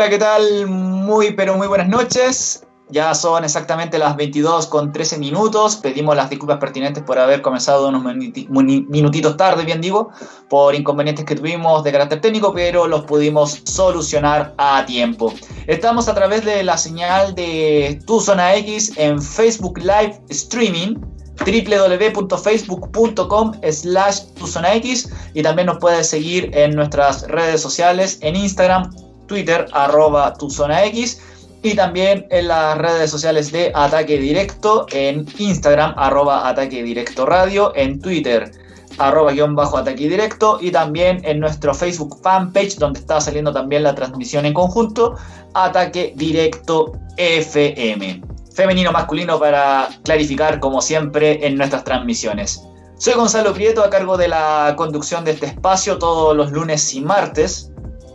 Hola, ¿qué tal? Muy, pero muy buenas noches. Ya son exactamente las 22 con 13 minutos. Pedimos las disculpas pertinentes por haber comenzado unos minutitos tarde, bien digo, por inconvenientes que tuvimos de carácter técnico, pero los pudimos solucionar a tiempo. Estamos a través de la señal de Tu Zona X en Facebook Live Streaming www.facebook.com slash X y también nos puedes seguir en nuestras redes sociales en Instagram, Twitter, arroba X y también en las redes sociales de Ataque Directo, en Instagram, arroba Ataque Directo Radio, en Twitter, arroba guion bajo Ataque Directo, y también en nuestro Facebook fanpage, donde está saliendo también la transmisión en conjunto, Ataque Directo FM. Femenino masculino para clarificar, como siempre, en nuestras transmisiones. Soy Gonzalo Prieto, a cargo de la conducción de este espacio todos los lunes y martes,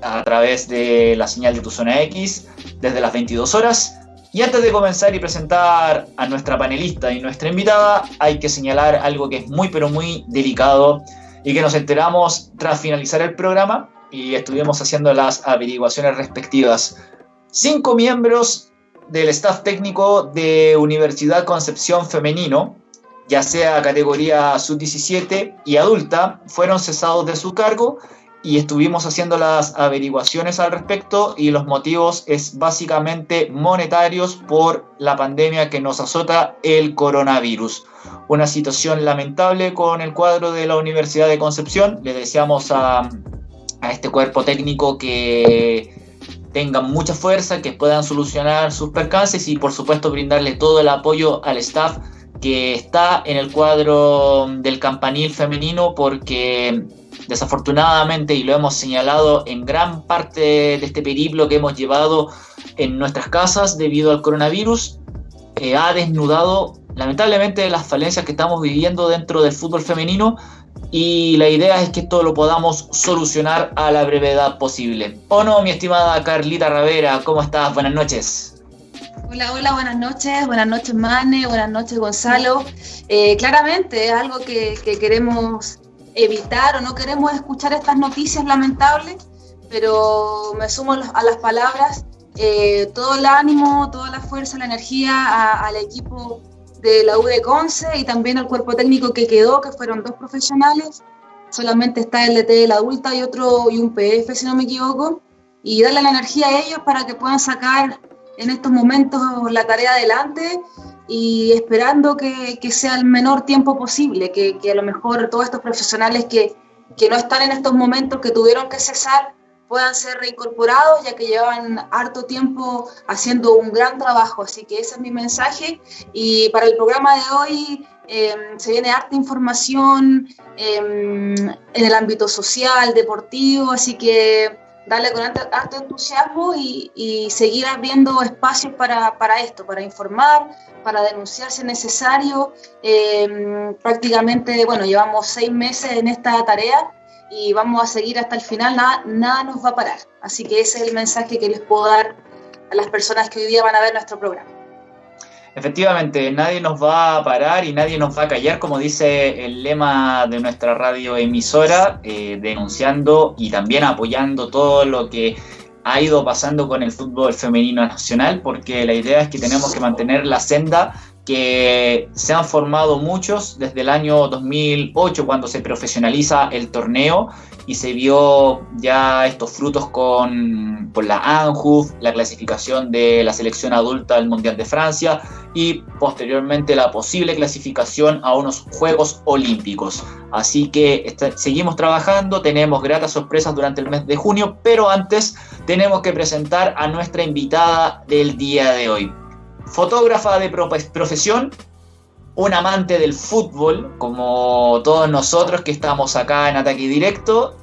a través de la señal de tu zona X desde las 22 horas. Y antes de comenzar y presentar a nuestra panelista y nuestra invitada, hay que señalar algo que es muy pero muy delicado y que nos enteramos tras finalizar el programa y estuvimos haciendo las averiguaciones respectivas. Cinco miembros del staff técnico de Universidad Concepción Femenino, ya sea categoría sub-17 y adulta, fueron cesados de su cargo y estuvimos haciendo las averiguaciones al respecto y los motivos es básicamente monetarios por la pandemia que nos azota el coronavirus. Una situación lamentable con el cuadro de la Universidad de Concepción. Le deseamos a, a este cuerpo técnico que tengan mucha fuerza, que puedan solucionar sus percances y por supuesto brindarle todo el apoyo al staff que está en el cuadro del campanil femenino porque Desafortunadamente, y lo hemos señalado en gran parte de este periplo que hemos llevado en nuestras casas debido al coronavirus, eh, ha desnudado lamentablemente las falencias que estamos viviendo dentro del fútbol femenino y la idea es que esto lo podamos solucionar a la brevedad posible. ¿O no, mi estimada Carlita Ravera? ¿Cómo estás? Buenas noches. Hola, hola, buenas noches, buenas noches Mane, buenas noches Gonzalo. Eh, claramente es algo que, que queremos evitar o no queremos escuchar estas noticias lamentables, pero me sumo a las palabras, eh, todo el ánimo, toda la fuerza, la energía al equipo de la UD Conce y también al cuerpo técnico que quedó, que fueron dos profesionales, solamente está el DT de la adulta y otro y un PF si no me equivoco, y darle la energía a ellos para que puedan sacar en estos momentos la tarea adelante y esperando que, que, sea el menor tiempo posible, que, que, a lo mejor todos estos profesionales que, que no están en estos momentos, que tuvieron que cesar, puedan ser reincorporados, ya que llevan harto tiempo haciendo un gran trabajo. Así que ese es mi mensaje. Y para el programa de hoy em, se viene harta información em, en el ámbito social, deportivo, así que darle con harto, entusiasmo y, seguir abriendo espacios para, esto, para informar, para denunciar si es necesario. Eh, prácticamente, bueno, llevamos seis meses en esta tarea y vamos a seguir hasta el final, nada, nada nos va a parar. Así que ese es el mensaje que les puedo dar a las personas que hoy día van a ver nuestro programa. Efectivamente, nadie nos va a parar y nadie nos va a callar, como dice el lema de nuestra radio emisora, eh, denunciando y también apoyando todo lo que ha ido pasando con el fútbol femenino nacional, porque la idea es que tenemos que mantener la senda que se han formado muchos desde el año 2008 cuando se profesionaliza el torneo y se vio ya estos frutos con, la ANJUF, la clasificación de la selección adulta al Mundial de Francia y posteriormente la posible clasificación a unos Juegos Olímpicos. Así que seguimos trabajando, tenemos gratas sorpresas durante el mes de junio, pero antes tenemos que presentar a nuestra invitada del día de hoy fotógrafa de profesión, un amante del fútbol, como todos nosotros que estamos acá en Ataque Directo,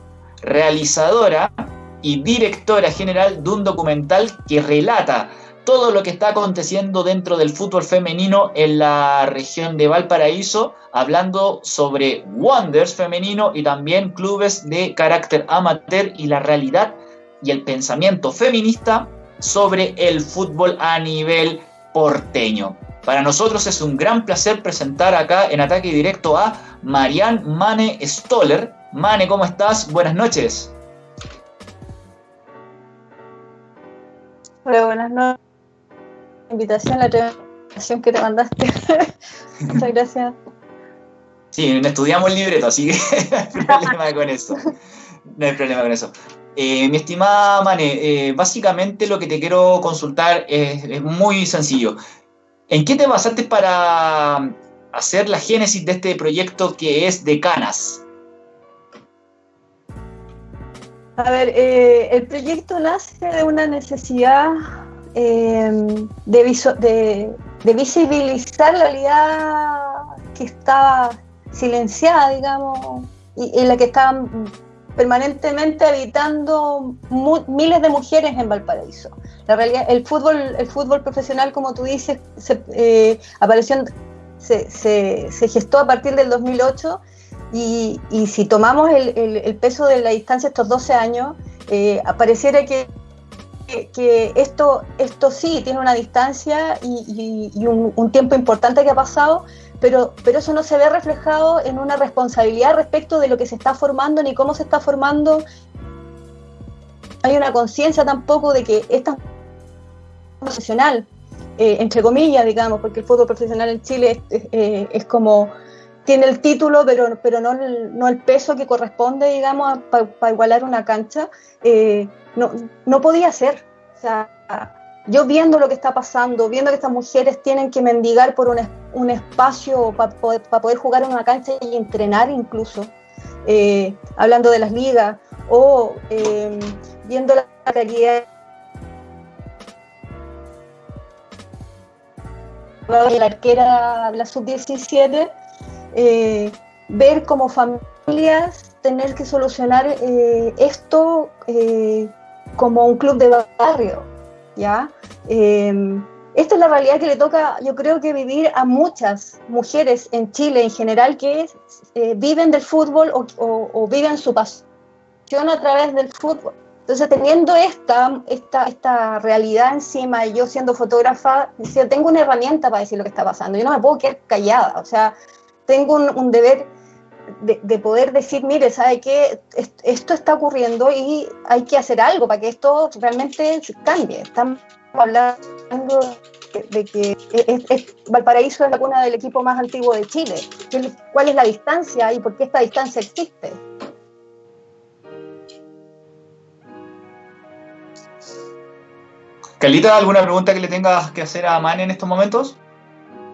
realizadora y directora general de un documental que relata todo lo que está aconteciendo dentro del fútbol femenino en la región de Valparaíso, hablando sobre Wonders femenino y también clubes de carácter amateur y la realidad y el pensamiento feminista sobre el fútbol a nivel porteño. Para nosotros es un gran placer presentar acá en ataque directo a Marian Mane Stoller. Mane, ¿cómo estás? Buenas noches. Hola, buenas noches. Invitación, la invitación que te mandaste. Muchas gracias. Sí, estudiamos el libreto, así que no hay problema con eso. No hay problema con eso. Eh, mi estimada Mane, eh, básicamente lo que te quiero consultar es, muy sencillo. ¿En qué te basaste para hacer la génesis de este proyecto que es de Canas? A ver, eh, el proyecto nace de una necesidad de, de, visibilizar la realidad que estaba silenciada, digamos, y en la que estaban permanentemente habitando miles de mujeres en Valparaíso. La realidad, el fútbol, el fútbol profesional, como tú dices, se, eh, apareció, se, se, gestó a partir del 2008 y, y si tomamos el, peso de la distancia estos 12 años, eh, apareciera que, esto, esto sí tiene una distancia y, un tiempo importante que ha pasado, pero, pero eso no se ve reflejado en una responsabilidad respecto de lo que se está formando ni cómo se está formando. Hay una conciencia tampoco de que esta profesional, eh, entre comillas, digamos, porque el fútbol profesional en Chile es, eh, como tiene el título, pero, pero no, el, no el peso que corresponde, digamos, para igualar una cancha, eh, no, no podía ser. O sea, yo viendo lo que está pasando, viendo que estas mujeres tienen que mendigar por un, espacio para poder, jugar en una cancha y entrenar incluso, eh, hablando de las ligas, o eh, viendo la calidad de la arquera, la sub-17, eh, ver como familias tener que solucionar esto como un club de barrio ¿ya? Em, esta es la realidad que le toca, yo creo que vivir a muchas mujeres en Chile en general que eh, viven del fútbol o, viven su pasión a través del fútbol. Entonces, teniendo esta, esta, esta realidad encima, y yo siendo fotógrafa, decía, tengo una herramienta para decir lo que está pasando. Yo no me puedo quedar callada, o sea, tengo un deber de, poder decir, mire, ¿sabe qué? Esto está ocurriendo y hay que hacer algo para que esto realmente cambie. Estamos hablando de, que Valparaíso es la cuna del equipo más antiguo de Chile. ¿Cuál es la distancia y por qué esta distancia existe? Calita, ¿alguna pregunta que le tengas que hacer a Mane en estos momentos?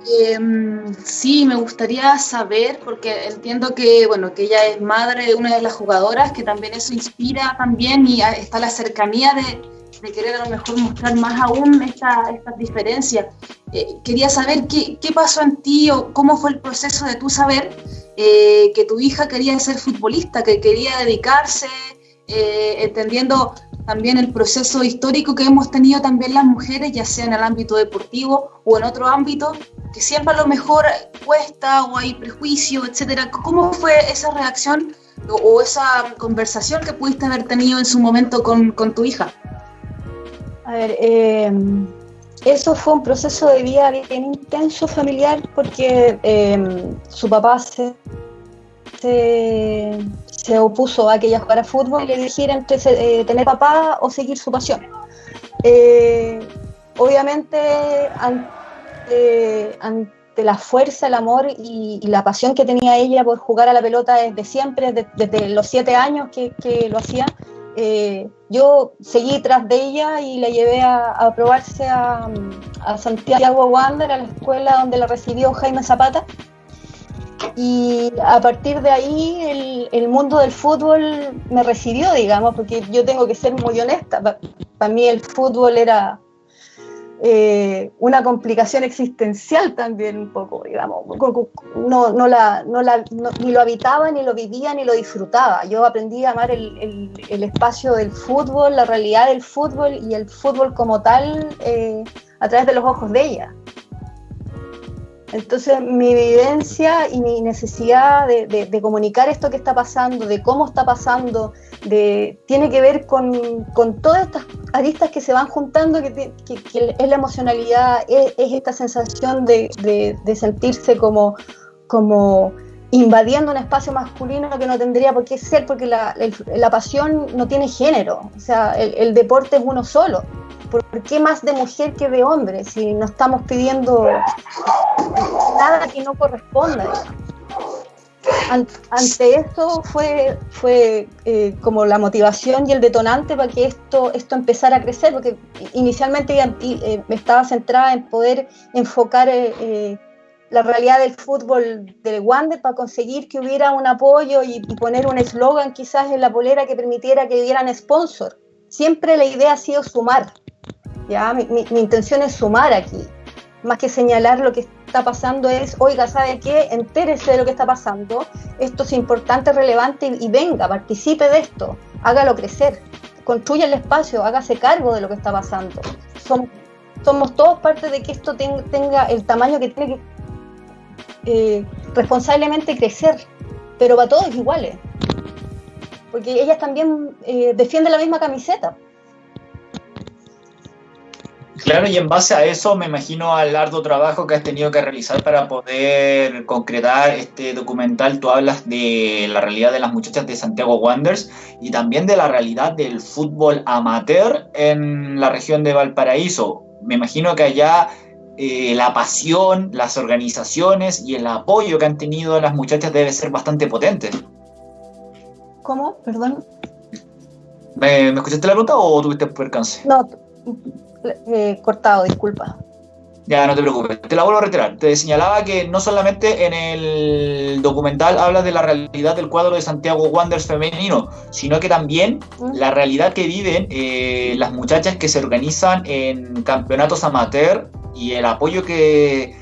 Em, sí, me gustaría saber, porque entiendo que, bueno, que ella es madre de una de las jugadoras, que también eso inspira también y está la cercanía de, querer a lo mejor mostrar más aún estas esta diferencias. Eh, quería saber qué, qué, pasó en ti o cómo fue el proceso de tú saber eh, que tu hija quería ser futbolista, que quería dedicarse, eh, entendiendo también el proceso histórico que hemos tenido también las mujeres, ya sea en el ámbito deportivo o en otro ámbito, que siempre a lo mejor cuesta o hay prejuicio, etcétera. ¿Cómo fue esa reacción o, esa conversación que pudiste haber tenido en su momento con, tu hija? A ver, eh, eso fue un proceso de vida bien intenso familiar porque eh, su papá se, se se opuso a que ella jugara fútbol y le dijera entre eh, tener papá o seguir su pasión. Eh, obviamente, ante, la fuerza, el amor y, la pasión que tenía ella por jugar a la pelota desde siempre, desde, los siete años que, lo hacía, eh, yo seguí tras de ella y la llevé a, probarse a, a Santiago Wander, a la escuela donde la recibió Jaime Zapata y a partir de ahí el, mundo del fútbol me recibió, digamos, porque yo tengo que ser muy honesta. Para mí el fútbol era eh, una complicación existencial también un poco, digamos. No, no la, no la, ni lo habitaba, ni lo vivía, ni lo disfrutaba. Yo aprendí a amar el, el, espacio del fútbol, la realidad del fútbol y el fútbol como tal eh, a través de los ojos de ella. Entonces mi vivencia y mi necesidad de, comunicar esto que está pasando, de cómo está pasando, de, tiene que ver con, todas estas aristas que se van juntando, que, es la emocionalidad, es, esta sensación de, sentirse como, como invadiendo un espacio masculino que no tendría por qué ser, porque la, pasión no tiene género, o sea, el, deporte es uno solo. ¿Por qué más de mujer que de hombre? Si no estamos pidiendo nada que no corresponda. Ante esto fue, fue eh, como la motivación y el detonante para que esto, esto empezara a crecer, porque inicialmente eh, estaba centrada en poder enfocar eh, la realidad del fútbol del Wander para conseguir que hubiera un apoyo y, poner un eslogan quizás en la polera que permitiera que hubieran sponsor. Siempre la idea ha sido sumar. ¿ya? Mi, intención es sumar aquí. Más que señalar lo que está pasando es, oiga, ¿sabe qué? Entérese de lo que está pasando. Esto es importante, relevante y, venga, participe de esto. Hágalo crecer. Construya el espacio, hágase cargo de lo que está pasando. Somos, somos todos parte de que esto tenga el tamaño que tiene que eh, responsablemente crecer, pero para todos iguales. Porque ellas también eh, defienden la misma camiseta. Claro, y en base a eso me imagino al arduo trabajo que has tenido que realizar para poder concretar este documental. Tú hablas de la realidad de las muchachas de Santiago Wanderers y también de la realidad del fútbol amateur en la región de Valparaíso. Me imagino que allá eh, la pasión, las organizaciones y el apoyo que han tenido las muchachas debe ser bastante potente. ¿Cómo? Perdón. ¿Me, escuchaste la pregunta o tuviste percance? No, eh, cortado, disculpa. Ya, no te preocupes, te la vuelvo a retirar. Te señalaba que no solamente en el documental hablas de la realidad del cuadro de Santiago Wanderers femenino, sino que también mm. la realidad que viven eh, las muchachas que se organizan en campeonatos amateur y el apoyo que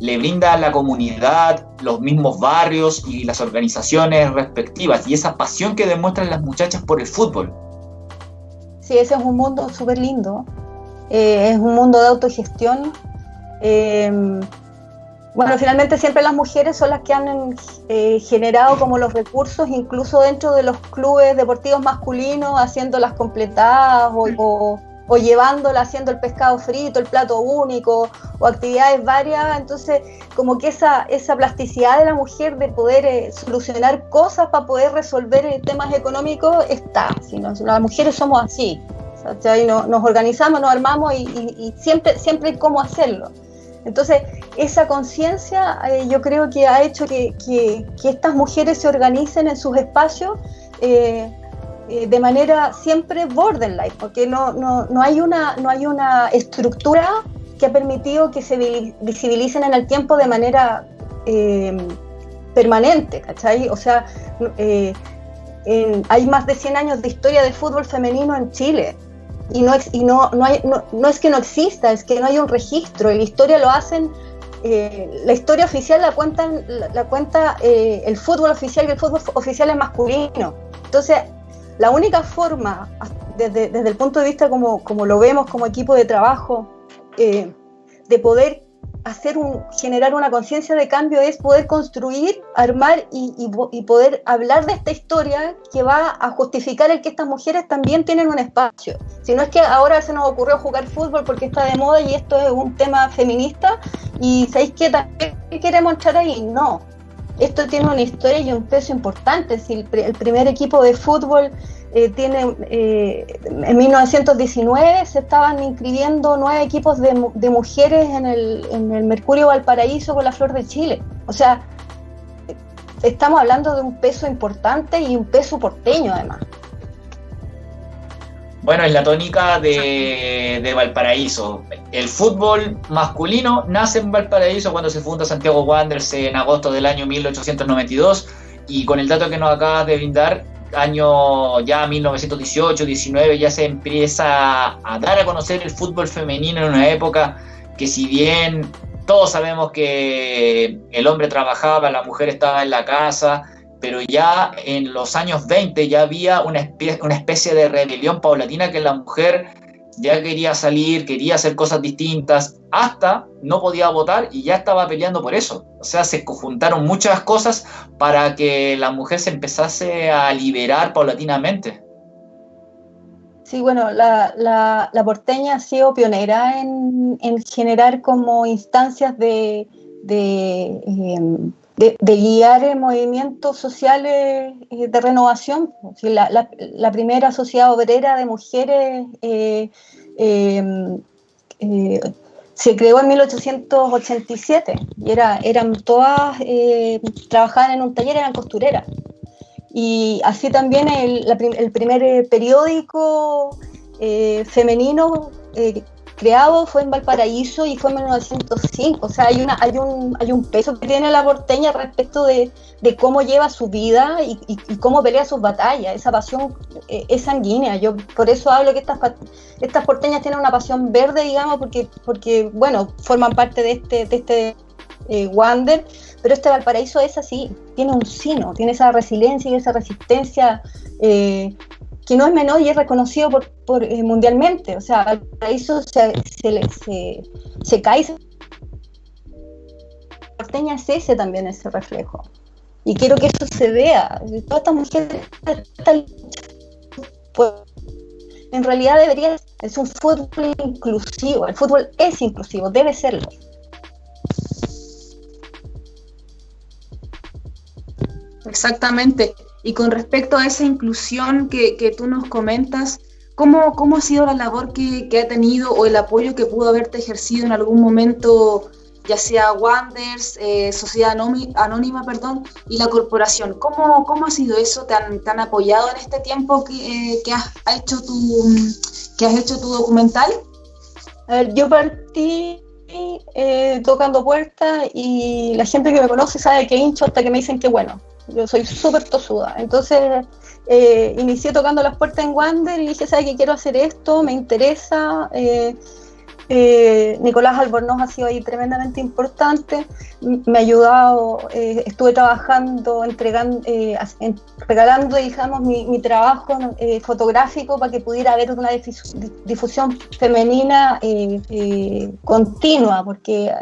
le brinda la comunidad, los mismos barrios y las organizaciones respectivas y esa pasión que demuestran las muchachas por el fútbol. Sí, ese es un mundo súper lindo, eh, es un mundo de autogestión. Eh, bueno, finalmente siempre las mujeres son las que han eh, generado como los recursos, incluso dentro de los clubes deportivos masculinos, haciendo las completadas o llevándola haciendo el pescado frito, el plato único, o actividades varias. Entonces, como que esa, esa plasticidad de la mujer de poder eh, solucionar cosas para poder resolver eh, temas económicos está. Si las mujeres somos así. nos organizamos, nos armamos y, siempre, siempre hay cómo hacerlo. Entonces, esa conciencia eh, yo creo que ha hecho que, que, estas mujeres se organicen en sus espacios eh, de manera siempre borderline, porque no, no, no, hay una, no hay una estructura que ha permitido que se visibilicen en el tiempo de manera eh, permanente, ¿cachai? O sea, eh, hay más de 100 años de historia del fútbol femenino en Chile. Y, no, y no, no, hay, no, es que no exista, es que no hay un registro. La historia lo hacen la historia oficial la cuentan la, cuenta el fútbol oficial y el fútbol oficial es masculino. Entonces, la única forma, desde, el punto de vista como, como, lo vemos como equipo de trabajo, eh, de poder hacer un, generar una conciencia de cambio es poder construir, armar y, poder hablar de esta historia que va a justificar el que estas mujeres también tienen un espacio. Si no es que ahora se nos ocurrió jugar fútbol porque está de moda y esto es un tema feminista y ¿sabéis que también queremos entrar ahí? No, esto tiene una historia y un peso importante. Si el, primer equipo de fútbol eh, tiene, eh, en 1919 se estaban inscribiendo nueve equipos de, mujeres en el, en el, Mercurio Valparaíso con la Flor de Chile. O sea, estamos hablando de un peso importante y un peso porteño además. Bueno, es la tónica de, Valparaíso. El fútbol masculino nace en Valparaíso cuando se funda Santiago Wanderers en agosto del año 1892 y con el dato que nos acabas de brindar, año ya 1918, 19 ya se empieza a dar a conocer el fútbol femenino en una época que si bien todos sabemos que el hombre trabajaba, la mujer estaba en la casa, pero ya en los años 20 ya había una especie, de rebelión paulatina que la mujer ya quería salir, quería hacer cosas distintas, hasta no podía votar y ya estaba peleando por eso. O sea, se conjuntaron muchas cosas para que la mujer se empezase a liberar paulatinamente. Sí, bueno, la, porteña ha sido pionera en, generar como instancias de, em, de, guiar movimientos sociales eh, de renovación. La, la, primera sociedad obrera de mujeres eh, se creó en 1887 y era, eran todas, trabajaban en un taller, eran costureras. Y así también el, el primer periódico femenino creado fue en Valparaíso y fue en 1905. O sea, hay, una, hay, un, hay un peso que tiene la porteña respecto de, de cómo lleva su vida y, y, cómo pelea sus batallas. Esa pasión eh, es sanguínea. Yo por eso hablo que estas, estas porteñas tienen una pasión verde, digamos, porque, porque bueno, forman parte de este, de este eh, Wander, pero este Valparaíso es así, tiene un sino, tiene esa resiliencia y esa resistencia eh, que no es menor y es reconocido por, por eh, mundialmente. O sea, Valparaíso se, se, se, se cae. Porteña es ese también, ese reflejo. Y quiero que eso se vea. Todas estas mujeres en realidad debería es un fútbol inclusivo. El fútbol es inclusivo, debe serlo. Exactamente. Y con respecto a esa inclusión que, que tú nos comentas, ¿cómo, ¿cómo, ha sido la labor que, que, ha tenido o el apoyo que pudo haberte ejercido en algún momento, ya sea Wanders, eh, Sociedad Anónima, perdón, y la corporación? ¿Cómo, cómo ha sido eso? ¿Te han, te han apoyado en este tiempo que, eh, que has, hecho tu, que has hecho tu documental? Yo partí eh, tocando puertas y la gente que me conoce sabe que hincho hasta que me dicen que bueno yo soy súper tosuda. Entonces eh, inicié tocando las puertas en Wander y dije, ¿sabes qué? Quiero hacer esto, me interesa. Eh, eh, Nicolás Albornoz ha sido ahí tremendamente importante, me ha ayudado, estuve trabajando, entregando, regalando, digamos, mi, trabajo fotográfico para que pudiera haber una difusión femenina continua, porque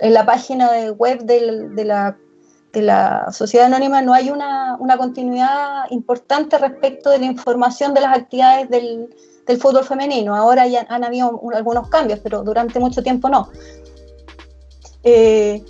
en la página web de la de la sociedad anónima no hay una, continuidad importante respecto de la información de las actividades del, fútbol femenino. Ahora ya han habido algunos cambios, pero durante mucho tiempo no. Eh,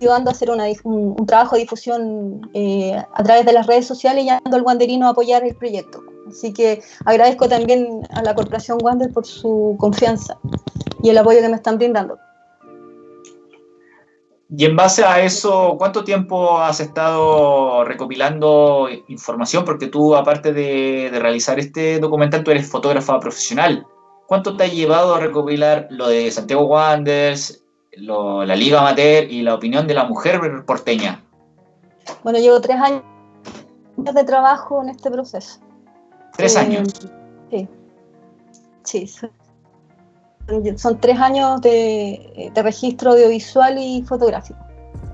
ayudando a hacer un, trabajo de difusión eh, a través de las redes sociales y ayudando al Wanderino a apoyar el proyecto. Así que agradezco también a la Corporación Wander por su confianza y el apoyo que me están brindando. Y en base a eso, ¿cuánto tiempo has estado recopilando información? Porque tú, aparte de, de realizar este documental, tú eres fotógrafa profesional. ¿Cuánto te ha llevado a recopilar lo de Santiago Wanderers, la Liga Amateur y la opinión de la mujer porteña? Bueno, llevo tres años de trabajo en este proceso. ¿Tres eh, años? Sí. Sí. Son, tres años de, registro audiovisual y fotográfico.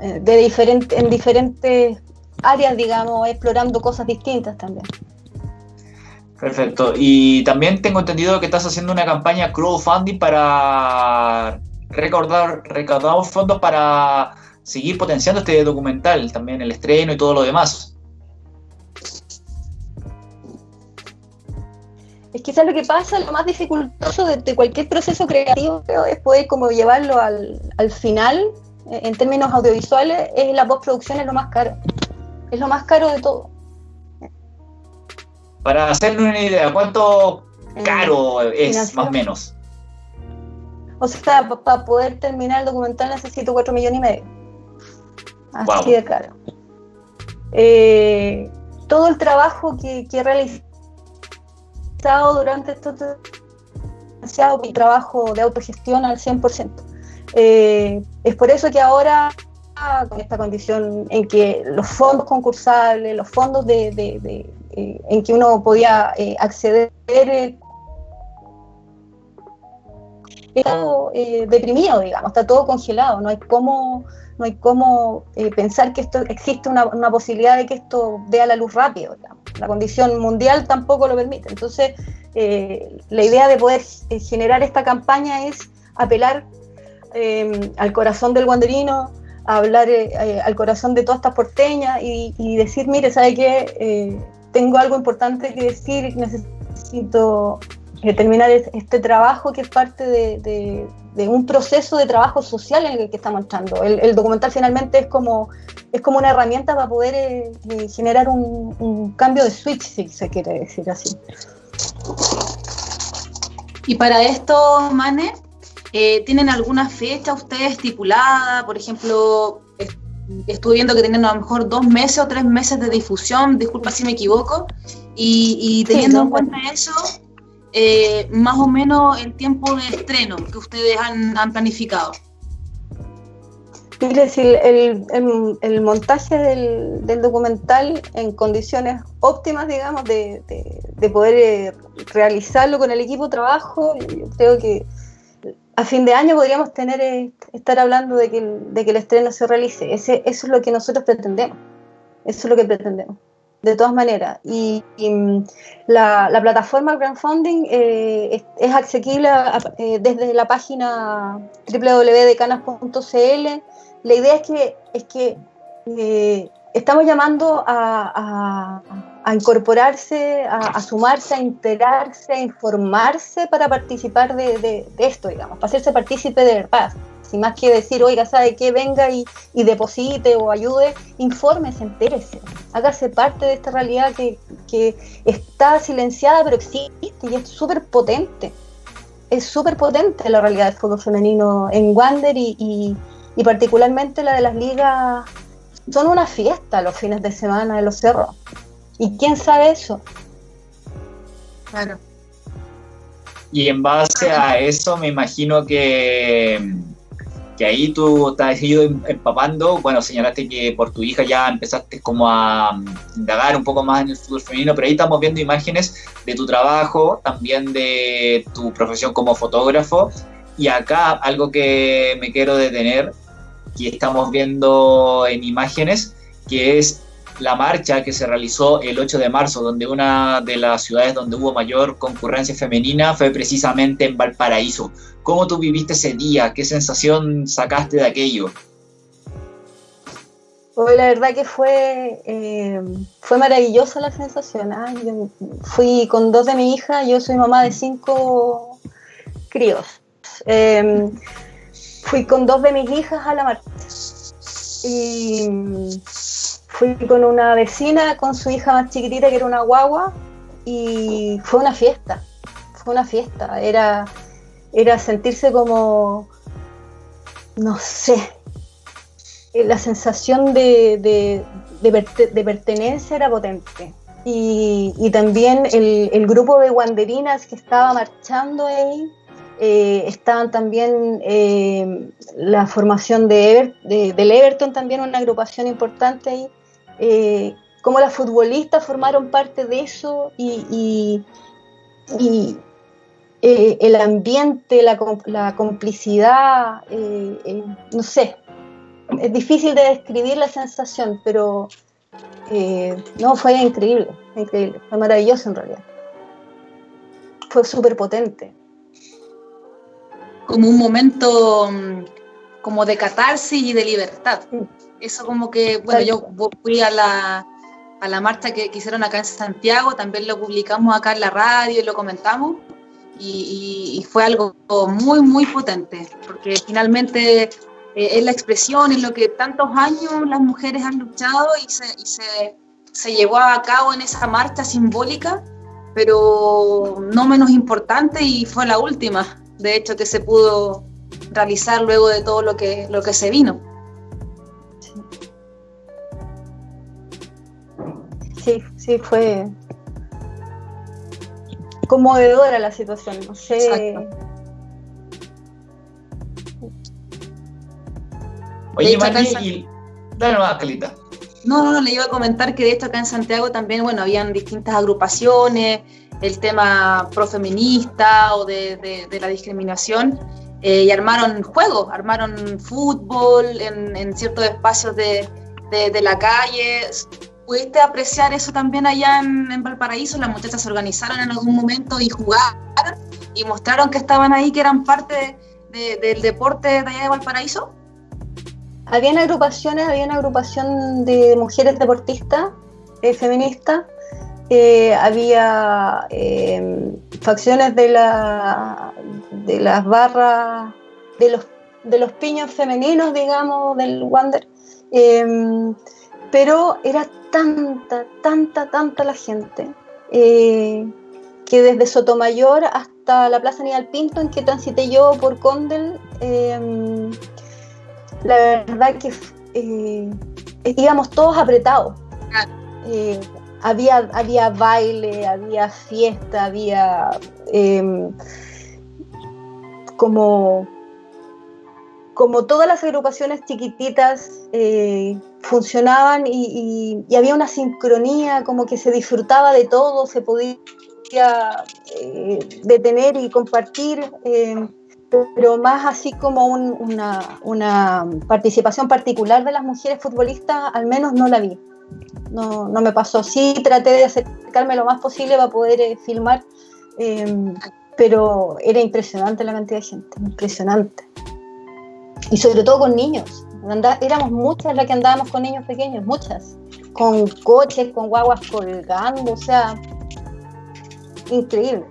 Eh, de diferente, en diferentes áreas, digamos, explorando cosas distintas también. Perfecto. Y también tengo entendido que estás haciendo una campaña crowdfunding para recordar, recaudamos fondos para seguir potenciando este documental, también el estreno y todo lo demás. Es quizás lo que pasa, lo más dificultoso de, cualquier proceso creativo es poder como llevarlo al, al final, eh, en términos audiovisuales, es la postproducción es lo más caro. Es lo más caro de todo. Para hacernos una idea, ¿cuánto caro es más o menos? O sea, para poder terminar el documental necesito 4 millones y medio. Así de caro. Eh, todo el trabajo que, he realizado durante estos mi trabajo de autogestión al 100%. Eh, es por eso que ahora, con esta condición en que los fondos concursables, los fondos de, eh, en que uno podía acceder estado eh, deprimido, digamos, está todo congelado, no hay cómo, no hay cómo eh, pensar que esto existe una, posibilidad de que esto vea la luz rápido, la condición mundial tampoco lo permite. Entonces, eh, la idea de poder generar esta campaña es apelar al corazón del guanderino, hablar al corazón de todas estas porteñas y, y decir, mire, ¿sabe qué? tengo algo importante que decir, necesito terminar este trabajo que es parte de, un proceso de trabajo social en el que estamos entrando. El, documental finalmente es como, es como una herramienta para poder eh, eh, generar un, cambio de switch, si se quiere decir así. Y para esto, Mane, eh, ¿tienen alguna fecha ustedes estipulada? Por ejemplo, estuve viendo que tienen a lo mejor dos meses o tres meses de difusión, disculpa si me equivoco, y, teniendo en cuenta eso, eh, más o menos el tiempo de estreno que ustedes han, planificado. Mire, si el, el, montaje del, documental en condiciones óptimas, digamos, de, poder eh, realizarlo con el equipo de trabajo, yo creo que a fin de año podríamos tener eh, estar hablando de que, de que el estreno se realice. Eso es lo que nosotros pretendemos. Eso es lo que pretendemos de todas maneras. Y, mm, la, plataforma crowdfunding eh, es, asequible eh, desde la página www.decanas.cl. La idea es que, es que eh, estamos llamando a, incorporarse, a, sumarse, a enterarse, a informarse para participar de, esto, digamos, para hacerse partícipe de verdad y más que decir, oiga, ¿sabe qué? Venga y, deposite o ayude, infórmese, entérese, hágase parte de esta realidad que, está silenciada pero existe y es súper potente. Es súper potente la realidad del fútbol femenino en Wander y, particularmente la de las ligas. Son una fiesta los fines de semana en los cerros. ¿Y quién sabe eso? Claro. Y en base a eso me imagino que que ahí tú has ido em, empapando, bueno, señalaste que por tu hija ya empezaste como a mm, indagar un poco más en el fútbol femenino, pero ahí estamos viendo imágenes de tu trabajo, también de tu profesión como fotógrafo, y acá algo que me quiero detener, que estamos viendo en imágenes, que es la marcha que se realizó el 8 de marzo, donde una de las ciudades donde hubo mayor concurrencia femenina fue precisamente en Valparaíso. ¿Cómo tú viviste ese día? ¿Qué sensación sacaste de aquello? Pues la verdad que fue, eh, fue maravillosa la sensación. ¿ah? fui con dos de mi hija, yo soy mamá de cinco críos. Em, fui con dos de mis hijas a la marcha. Y fui con una vecina, con su hija más chiquitita, que era una guagua, y fue una fiesta, fue una fiesta, era, era sentirse como, no sé, la sensación de, pertenencia era potente. Y, también el, grupo de guanderinas que estaba marchando ahí, eh, estaban también eh, la formación de, del Everton, también una agrupación importante ahí. Eh, cómo las futbolistas formaron parte de eso y, eh, el ambiente, la, complicidad, eh, no sé, es difícil de describir la sensación, pero no, fue increíble, increíble, fue maravilloso en realidad. Fue súper potente. Como un momento mm, como de catarsis y de libertad. Eso como que, bueno, yo fui a la, a la marcha que, hicieron acá en Santiago, también lo publicamos acá en la radio y lo comentamos, y, fue algo muy, muy potente, porque finalmente eh, es la expresión, en lo que tantos años las mujeres han luchado y, se, y se, se llevó a cabo en esa marcha simbólica, pero no menos importante y fue la última, de hecho, que se pudo realizar luego de todo lo que, lo que se vino. Sí, sí, fue conmovedora la situación, no sé. Oye, Mari, dale más, Calita. No, no, no, le iba a comentar que de esto acá en Santiago también, bueno, habían distintas agrupaciones, el tema profeminista o de, de, la discriminación, y armaron juegos, armaron fútbol en, ciertos espacios de, la calle. ¿Pudiste apreciar eso también allá en, Valparaíso? Las muchachas se organizaron en algún momento y jugaron y mostraron que estaban ahí, que eran parte del deporte de allá de Valparaíso. Habían agrupaciones, había una agrupación de mujeres deportistas eh, feministas, eh, había eh, facciones de, la, de las barras, de los, de los piños femeninos, digamos, del Wander, pero era tanta, tanta, tanta la gente que desde Sotomayor hasta la Plaza Aníbal Pinto, en que transité yo por Condel, la verdad que eh, íbamos todos apretados. Eh, había, había baile, había fiesta, había em, como, como todas las agrupaciones chiquititas eh, funcionaban y, había una sincronía, como que se disfrutaba de todo, se podía detener y compartir. Em, pero más así como una, participación particular de las mujeres futbolistas, al menos no la vi. No, no me pasó. Sí traté de acercarme lo más posible para poder eh, filmar, pero era impresionante la cantidad de gente, impresionante. Y sobre todo con niños. éramos muchas las que andábamos con niños pequeños, muchas. Con coches, con guaguas colgando, o sea, increíble.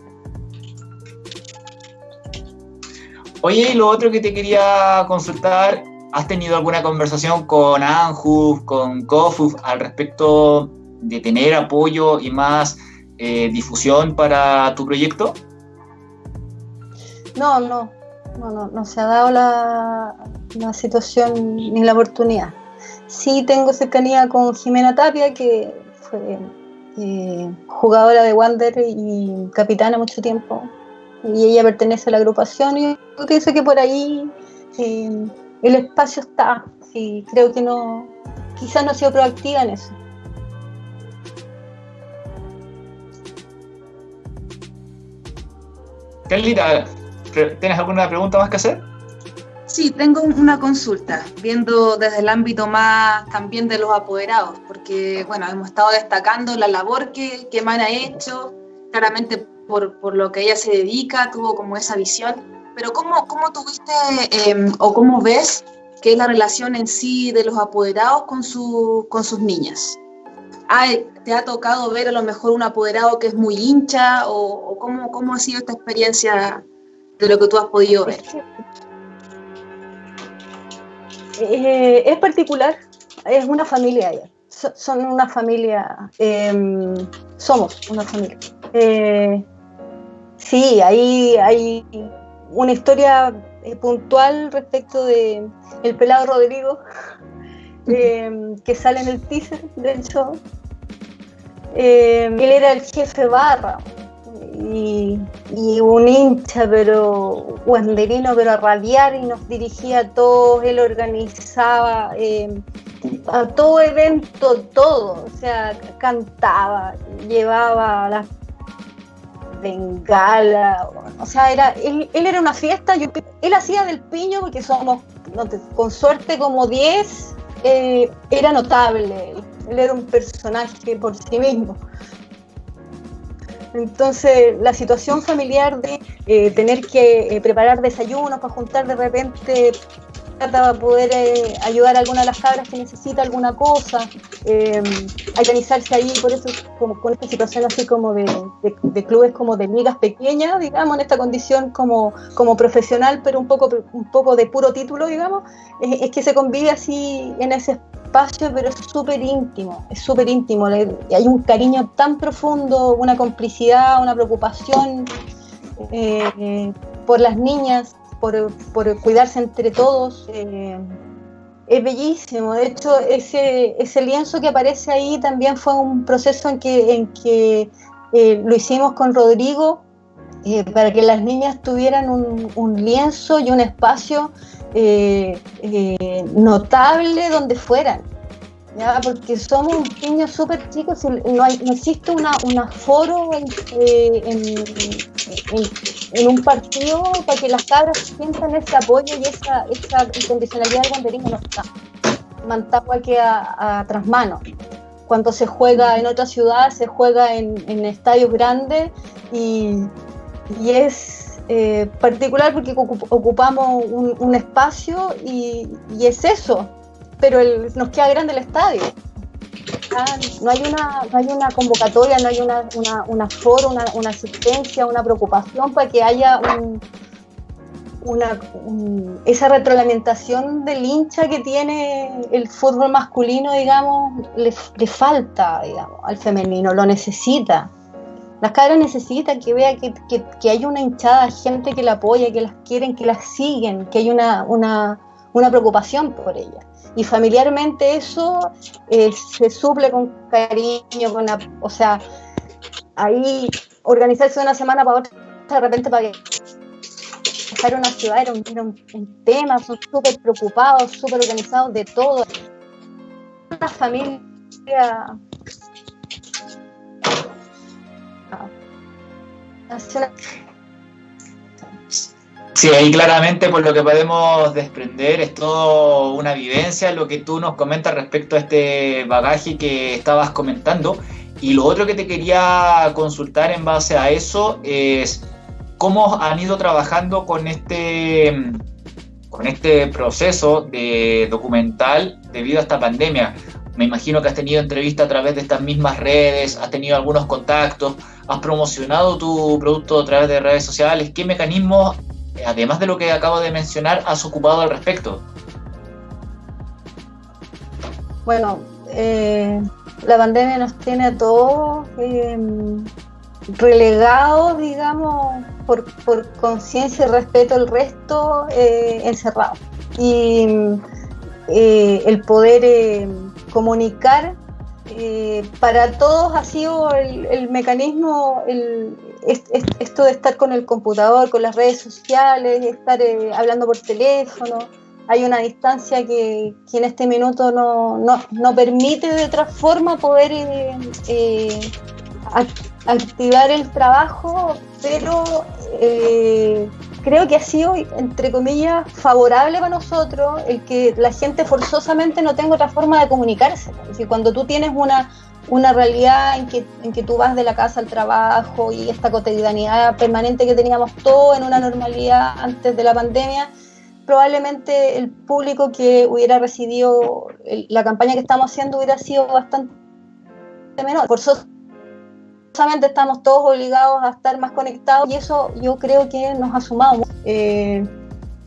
Oye, y lo otro que te quería consultar, ¿has tenido alguna conversación con ANJUF, con COFUF al respecto de tener apoyo y más eh, difusión para tu proyecto? No, no, no, no, no se ha dado la, situación ni la oportunidad. Sí tengo cercanía con Jimena Tapia, que fue eh, jugadora de Wander y capitana mucho tiempo y ella pertenece a la agrupación y yo pienso que por ahí eh, el espacio está, sí, creo que no, quizás no ha sido proactiva en eso. Carlita, ¿tienes alguna pregunta más que hacer? Sí, tengo una consulta, viendo desde el ámbito más también de los apoderados, porque bueno, hemos estado destacando la labor que, que Man ha hecho, claramente por, lo que ella se dedica, tuvo como esa visión, pero ¿cómo, cómo tuviste em, o cómo ves que es la relación en sí de los apoderados con, su, con sus niñas? ¿Te ha tocado ver a lo mejor un apoderado que es muy hincha o, cómo, cómo ha sido esta experiencia de lo que tú has podido ver? Eh, es particular, es una familia ella. son una familia, em, somos una familia. Eh, Sí, ahí hay una historia eh, puntual respecto de el pelado Rodrigo, em, que sale en el teaser del show. Em, él era el jefe barra y, un hincha, pero guanderino, pero a radiar y nos dirigía a todos, él organizaba em, a todo evento, todo, o sea, cantaba, llevaba las bengala, o sea, era, él, era una fiesta, yo, él hacía del piño porque somos, con suerte, como 10, eh, era notable, él era un personaje por sí mismo. Entonces, la situación familiar de eh, tener que eh, preparar desayunos para juntar de repente para poder eh, ayudar a alguna de las cabras que necesita alguna cosa, eh, organizarse ahí, por eso como con esta situación así como de, clubes como de ligas pequeñas, digamos, en esta condición como, como profesional, pero un poco, un poco de puro título, digamos, es, que se convive así en ese espacio, pero es súper íntimo, es súper íntimo, hay un cariño tan profundo, una complicidad, una preocupación eh, por las niñas, por, cuidarse entre todos. Eh, es bellísimo. De hecho, ese, ese lienzo que aparece ahí también fue un proceso en que, en que eh, lo hicimos con Rodrigo eh, para que las niñas tuvieran un, lienzo y un espacio notable donde fueran. Porque somos niños súper chicos y no, hay, no existe una, un aforo en, eh, en, un partido para que las cabras sientan ese apoyo y esa, esa incondicionalidad del banderismo no está. Mantagua queda a, trasmano. Cuando se juega en otra ciudad, se juega en, estadios grandes y, y es eh, particular porque ocupamos un, espacio y, y, es eso, pero nos queda grande el estadio. Ah, no, hay una, no hay una convocatoria, no hay una, una, foro, una, asistencia, una preocupación para que haya una, esa retroalimentación del hincha que tiene el fútbol masculino, digamos, le, falta, digamos, al femenino, lo necesita. Las cabras necesitan que vea que, que, hay una hinchada, gente que la apoya, que las quieren, que las siguen, que hay una, una, una preocupación por ellas y familiarmente eso eh, se suple con cariño, con o sea, ahí organizarse de una semana para otra, de repente para dejar una ciudad era un, tema, son súper preocupados, súper organizados de todo. Una familia Sí, ahí claramente por lo que podemos desprender es todo una vivencia, lo que tú nos comentas respecto a este bagaje que estabas comentando. Y lo otro que te quería consultar en base a eso es cómo han ido trabajando con este, con este proceso de documental debido a esta pandemia. Me imagino que has tenido entrevistas a través de estas mismas redes, has tenido algunos contactos, has promocionado tu producto a través de redes sociales. ¿Qué mecanismos además de lo que acabo de mencionar, has ocupado al respecto? Bueno, eh, la pandemia nos tiene a todos em, relegados, digamos, por, conciencia y respeto al resto, eh, encerrados. Y eh, el poder comunicar para todos ha sido el, mecanismo, el, esto de estar con el computador, con las redes sociales, estar eh, hablando por teléfono, hay una distancia que, en este minuto no, no, permite de otra forma poder eh, eh, activar el trabajo, pero creo que ha sido, entre comillas, favorable para nosotros el que la gente forzosamente no tenga otra forma de comunicarse. Es decir, cuando tú tienes una una realidad en que, en que tú vas de la casa al trabajo y esta cotidianidad permanente que teníamos todo en una normalidad antes de la pandemia, probablemente el público que hubiera recibido la campaña que estamos haciendo hubiera sido bastante menor. Por eso estamos todos obligados a estar más conectados y eso yo creo que nos ha sumado. Eh,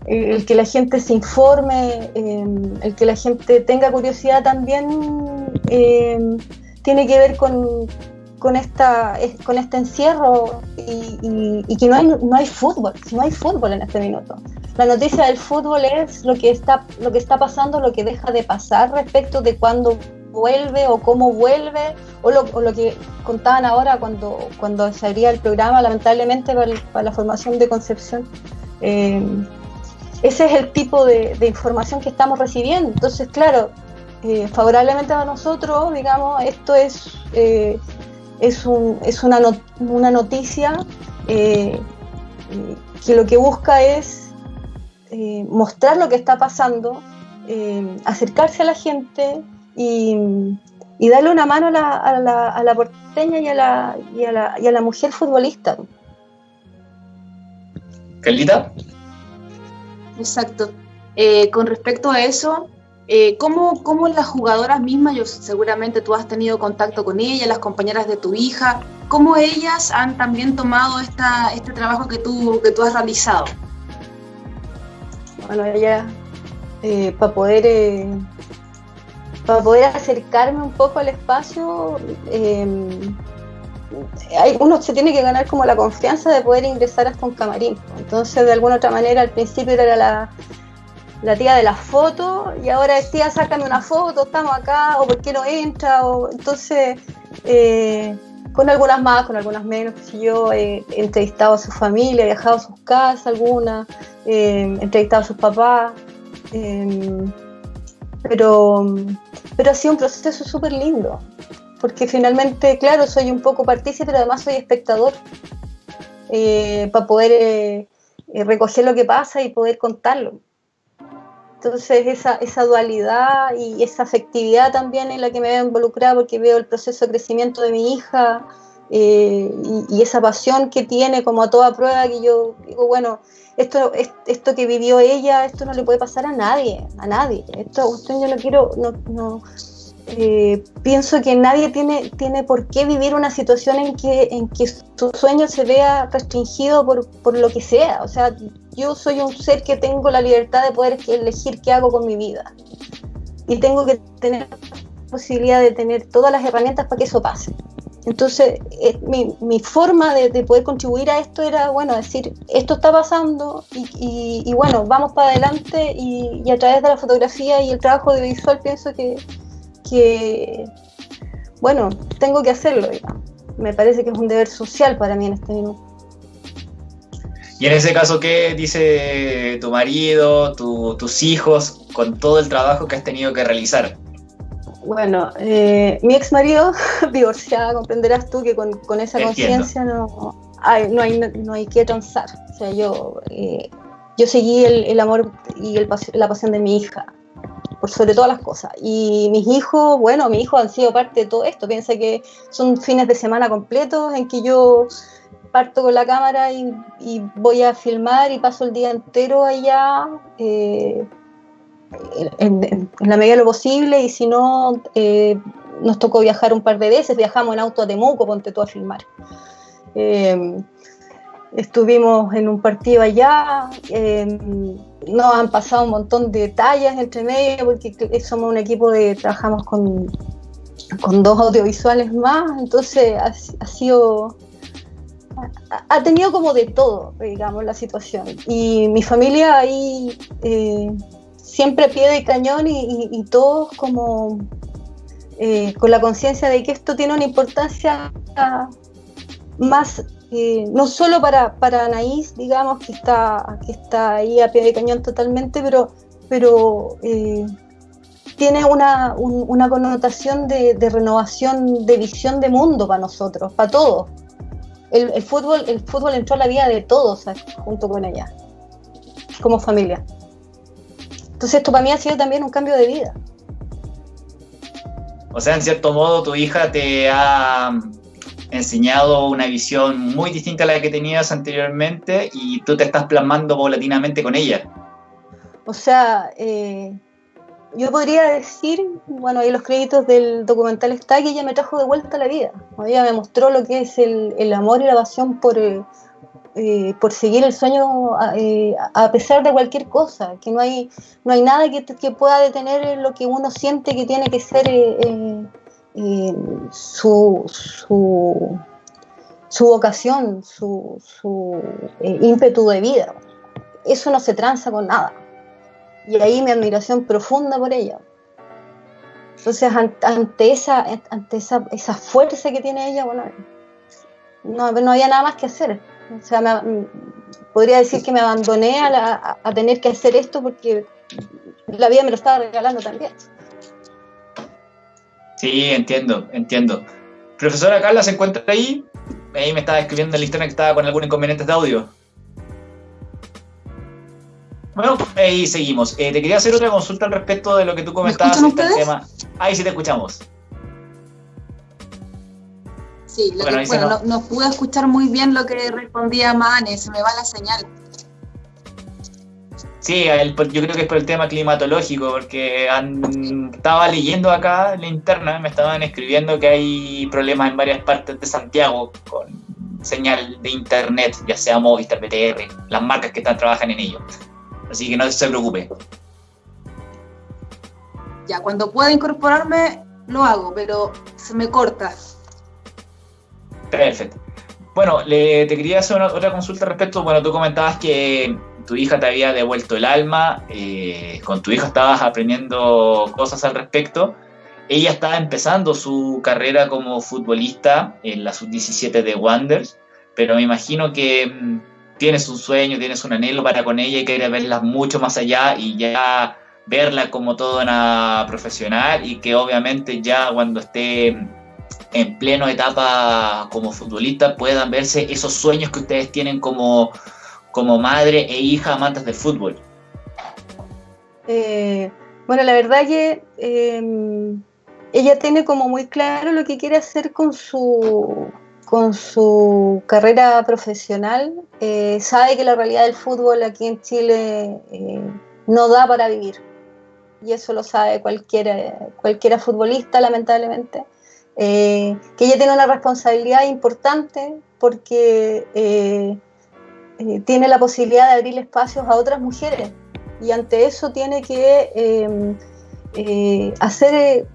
el que la gente se informe, eh, el que la gente tenga curiosidad también. Eh, tiene que ver con, con, esta, con este encierro y, que no hay, no hay fútbol, no hay fútbol en este minuto. La noticia del fútbol es lo que está, lo que está pasando, lo que deja de pasar respecto de cuándo vuelve o cómo vuelve, o lo, o lo, que contaban ahora cuando, cuando se abría el programa, lamentablemente para, la formación de Concepción. Eh, ese es el tipo de, de, información que estamos recibiendo. Entonces, claro, eh, favorablemente a nosotros, digamos, esto es, eh, es, un, es una, una, noticia eh, que lo que busca es mostrar lo que está pasando, acercarse a la gente y, y, darle una mano a la, a la, a la porteña y a la, y, a la, y a la mujer futbolista. ¿Carlita? Exacto. con respecto a eso, eh, ¿cómo, ¿cómo, las jugadoras mismas, yo seguramente tú has tenido contacto con ellas, las compañeras de tu hija, cómo ellas han también tomado esta, este trabajo que tú, que tú has realizado? Bueno, ella, eh, para poder... Eh, para poder acercarme un poco al espacio, hay, uno se tiene que ganar como la confianza de poder ingresar hasta un camarín. Entonces, de alguna otra manera, al principio era la, la tía de la foto y ahora es tía, sácame una foto, estamos acá, o por qué no entra, o entonces eh, con algunas más, con algunas menos, yo he entrevistado a su familia, he viajado a sus casas algunas, eh, he entrevistado a sus papás, em, pero pero ha sido un proceso súper lindo, porque finalmente, claro, soy un poco partícipe, pero además soy espectador, eh, para poder eh, eh, recoger lo que pasa y poder contarlo. Entonces esa, esa, dualidad y esa afectividad también en la que me veo involucrada porque veo el proceso de crecimiento de mi hija y, y, esa pasión que tiene como a toda prueba que yo digo, bueno, esto, esto que vivió ella, esto no le puede pasar a nadie, a nadie. Esto yo no quiero, no, no eh, pienso que nadie tiene, tiene por qué vivir una situación en que, en que su sueño se vea restringido por, por lo que sea. O sea, yo soy un ser que tengo la libertad de poder elegir qué hago con mi vida. Y tengo que tener la posibilidad de tener todas las herramientas para que eso pase. Entonces, eh, mi, mi, forma de, de, poder contribuir a esto era, bueno, decir, esto está pasando y, bueno, vamos para adelante y, a través de la fotografía y el trabajo de visual pienso que, bueno, tengo que hacerlo. Me parece que es un deber social para mí en este minuto. Y en ese caso, ¿qué dice tu marido, tu, tus hijos, con todo el trabajo que has tenido que realizar? Bueno, eh, mi ex marido, divorciada, comprenderás tú que con, con esa conciencia no hay, no, hay, no hay que transar. O sea, yo, eh, yo seguí el, el amor y el, la pasión de mi hija, por sobre todas las cosas. Y mis hijos, bueno, mis hijos han sido parte de todo esto. Piensa que son fines de semana completos en que yo parto con la cámara y, voy a filmar y paso el día entero allá. Eh, en, la medida de lo posible y si no, eh, nos tocó viajar un par de veces, viajamos en auto a Temuco, ponte tú a filmar. Eh, estuvimos en un partido allá, nos han pasado un montón de detalles entre medio porque somos un equipo de, trabajamos con, con dos audiovisuales más, entonces ha sido ha tenido como de todo, digamos, la situación. Y mi familia ahí eh, siempre pie de cañón y, todos como eh, con la conciencia de que esto tiene una importancia más, eh, no solo para, para Anaís, digamos, que está, que está ahí a pie de cañón totalmente, pero, pero tiene una, un, una connotación de, renovación de visión de mundo para nosotros, para todos. El, el, fútbol, el fútbol entró a la vida de todos junto con ella, como familia. Entonces esto para mí ha sido también un cambio de vida. O sea, en cierto modo tu hija te ha enseñado una visión muy distinta a la que tenías anteriormente y tú te estás plasmando paulatinamente con ella. O sea, eh, yo podría decir, bueno, ahí los créditos del documental está que ella me trajo de vuelta a la vida. Ella me mostró lo que es el, amor y la pasión por, eh, eh, por seguir el sueño eh, a pesar de cualquier cosa, que no hay, no hay nada que, que pueda detener lo que uno siente que tiene que ser eh, su, su, su, vocación, su, su ímpetu de vida. Eso no se tranza con nada. Y ahí mi admiración profunda por ella. Entonces, ante, esa, ante esa, esa fuerza que tiene ella, bueno, no, no había nada más que hacer. O sea, me, podría decir que me abandoné a, la, a, tener que hacer esto porque la vida me lo estaba regalando también. Sí, entiendo, entiendo. Profesora Carla, ¿se encuentra ahí? Ahí me estaba escribiendo en la historia que estaba con algunos inconvenientes de audio. Bueno, ahí seguimos. Eh, te quería hacer otra consulta al respecto de lo que tú comentabas. ¿Me ustedes? Tema. Ahí sí te escuchamos. Sí, lo bueno, que, bueno no, no, pude escuchar muy bien lo que respondía Mane, se me va la señal. Sí, el, yo creo que es por el tema climatológico, porque han, estaba leyendo acá en la interna, me estaban escribiendo que hay problemas en varias partes de Santiago con señal de internet, ya sea Movistar, BTR, las marcas que están trabajan en ello. Así que no se preocupe. Ya, cuando pueda incorporarme, lo hago, pero se me corta. Perfecto. Bueno, le, te quería hacer una, otra consulta respecto, bueno, tú comentabas que tu hija te había devuelto el alma, eh, con tu hija estabas aprendiendo cosas al respecto. Ella estaba empezando su carrera como futbolista en la sub-17 de Wonders, pero me imagino que mmm, tienes un sueño, tienes un anhelo para con ella y quieres verla mucho más allá y ya verla como toda una profesional y que obviamente ya cuando esté en pleno etapa como futbolista puedan verse esos sueños que ustedes tienen como, como madre e hija amantes del fútbol. Eh, bueno, la verdad que em, ella tiene como muy claro lo que quiere hacer con su, con su carrera profesional. Eh, sabe que la realidad del fútbol aquí en Chile eh, no da para vivir. Y eso lo sabe cualquiera, cualquiera futbolista, lamentablemente. Eh, que ella tiene una responsabilidad importante porque tiene la posibilidad de abrir espacios a otras mujeres. Y ante eso tiene que hacer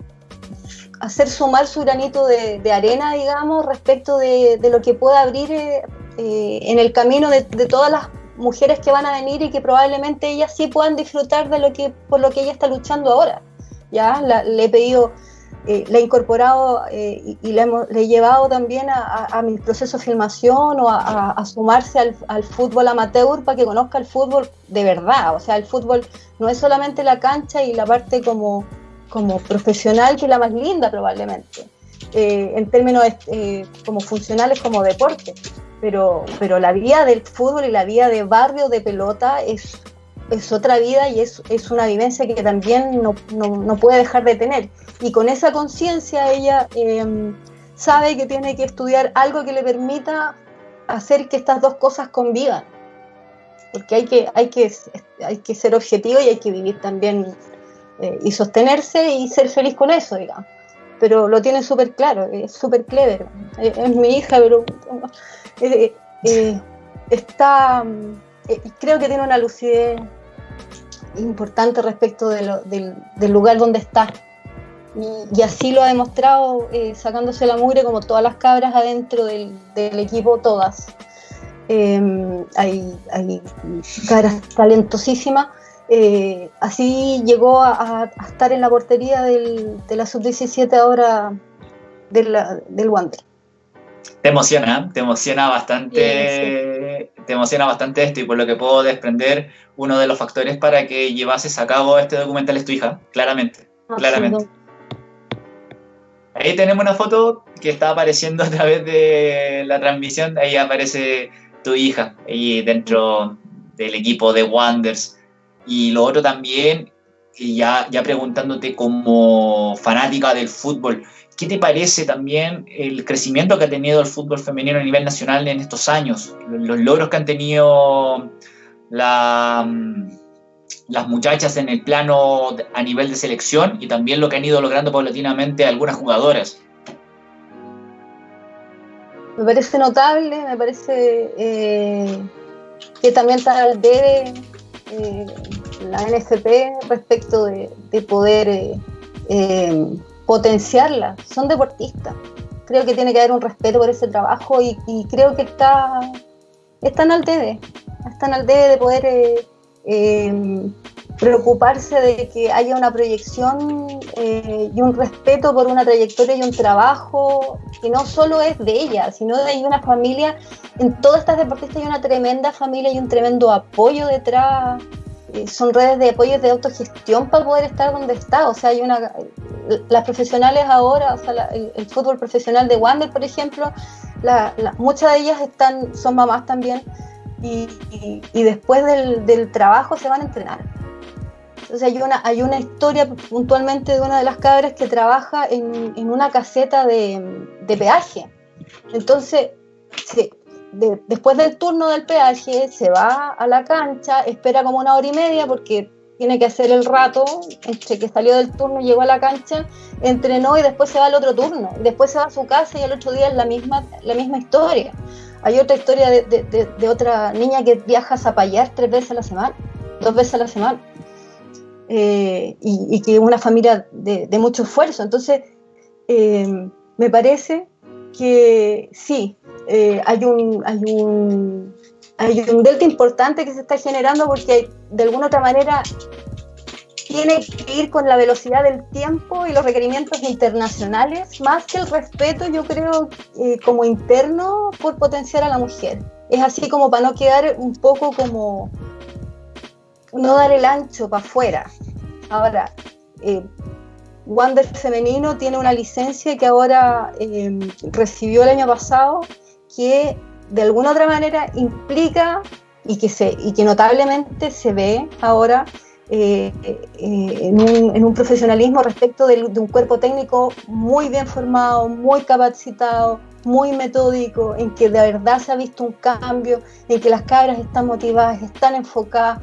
hacer sumar su granito de, arena, digamos, respecto de, lo que pueda abrir eh, eh, en el camino de, todas las mujeres que van a venir y que probablemente ellas sí puedan disfrutar de lo que por lo que ella está luchando ahora. Ya le he pedido, eh, le he incorporado y, le, he llevado también a, mi proceso de filmación o a, sumarse al, al, fútbol amateur para que conozca el fútbol de verdad. O sea, el fútbol no es solamente la cancha y la parte como como profesional que la más linda probablemente, eh, en términos eh, como funcionales como deporte. Pero, pero la vida del fútbol y la vida de barrio de pelota es, es otra vida y es, es una vivencia que también no, no, puede dejar de tener. Y con esa conciencia ella em, sabe que tiene que estudiar algo que le permita hacer que estas dos cosas convivan. Porque hay que, hay que, hay que ser objetivo y hay que vivir también eh, y sostenerse y ser feliz con eso, digamos. Pero lo tiene súper claro, es súper clever. Es, mi hija, pero eh, eh, está, creo que tiene una lucidez importante respecto de del, lugar donde está. Y, así lo ha demostrado sacándose la mugre como todas las cabras adentro del, equipo, todas. hay, hay talentosísimas eh, así llegó a, estar en la portería de la sub-17 ahora del Wander. Te emociona, te emociona bastante, te emociona bastante esto y por lo que puedo desprender, uno de los factores para que llevases a cabo este documental es tu hija, claramente, claramente. Ahí tenemos una foto que está apareciendo a través de la transmisión, ahí aparece tu hija, ahí dentro del equipo de Wonders. Y lo otro también, ya, preguntándote como fanática del fútbol, ¿qué te parece también el crecimiento que ha tenido el fútbol femenino a nivel nacional en estos años? Los logros que han tenido la, las muchachas en el plano a nivel de selección y también lo que han ido logrando paulatinamente algunas jugadoras. Me parece notable, me parece eh, que también está al debe eh, la NFP respecto de, poder eh, eh, potenciarla. Son deportistas. Creo que tiene que haber un respeto por ese trabajo y, creo que está, están al debe. Están al debe de poder preocuparse de que haya una proyección y un respeto por una trayectoria y un trabajo que no solo es de ella, sino de una familia, en todas estas deportistas hay una tremenda familia y un tremendo apoyo detrás eh, son redes de apoyo de autogestión para poder estar donde está. O sea, hay una. Las profesionales ahora, o sea, el, fútbol profesional de Wander, por ejemplo, muchas de ellas están, son mamás también, y, después del, trabajo se van a entrenar. Entonces hay una, hay una historia puntualmente de una de las cabras que trabaja en, una caseta de, peaje. Entonces, después del turno del peaje se va a la cancha, espera como una hora y media porque tiene que hacer el rato entre que salió del turno, llegó a la cancha, entrenó y después se va al otro turno. Después se va a su casa y al otro día es la misma, la misma historia. Hay otra historia de, otra niña que viaja a Zapallar tres veces a la semana, dos veces a la semana. Eh, y, que es una familia de, mucho esfuerzo. Entonces, eh, me parece que sí, eh, hay, un, hay, un, hay un delta importante que se está generando porque de alguna otra manera tiene que ir con la velocidad del tiempo y los requerimientos internacionales, más que el respeto, yo creo, eh, como interno por potenciar a la mujer. Es así como para no quedar un poco como, no dar el ancho para afuera. Ahora, eh, Wander Femenino tiene una licencia que ahora eh, recibió el año pasado que de alguna otra manera implica y que, se, y que notablemente se ve ahora eh, eh, en, un, profesionalismo respecto de, un cuerpo técnico muy bien formado, muy capacitado, muy metódico, en que de verdad se ha visto un cambio, en que las cabras están motivadas, están enfocadas.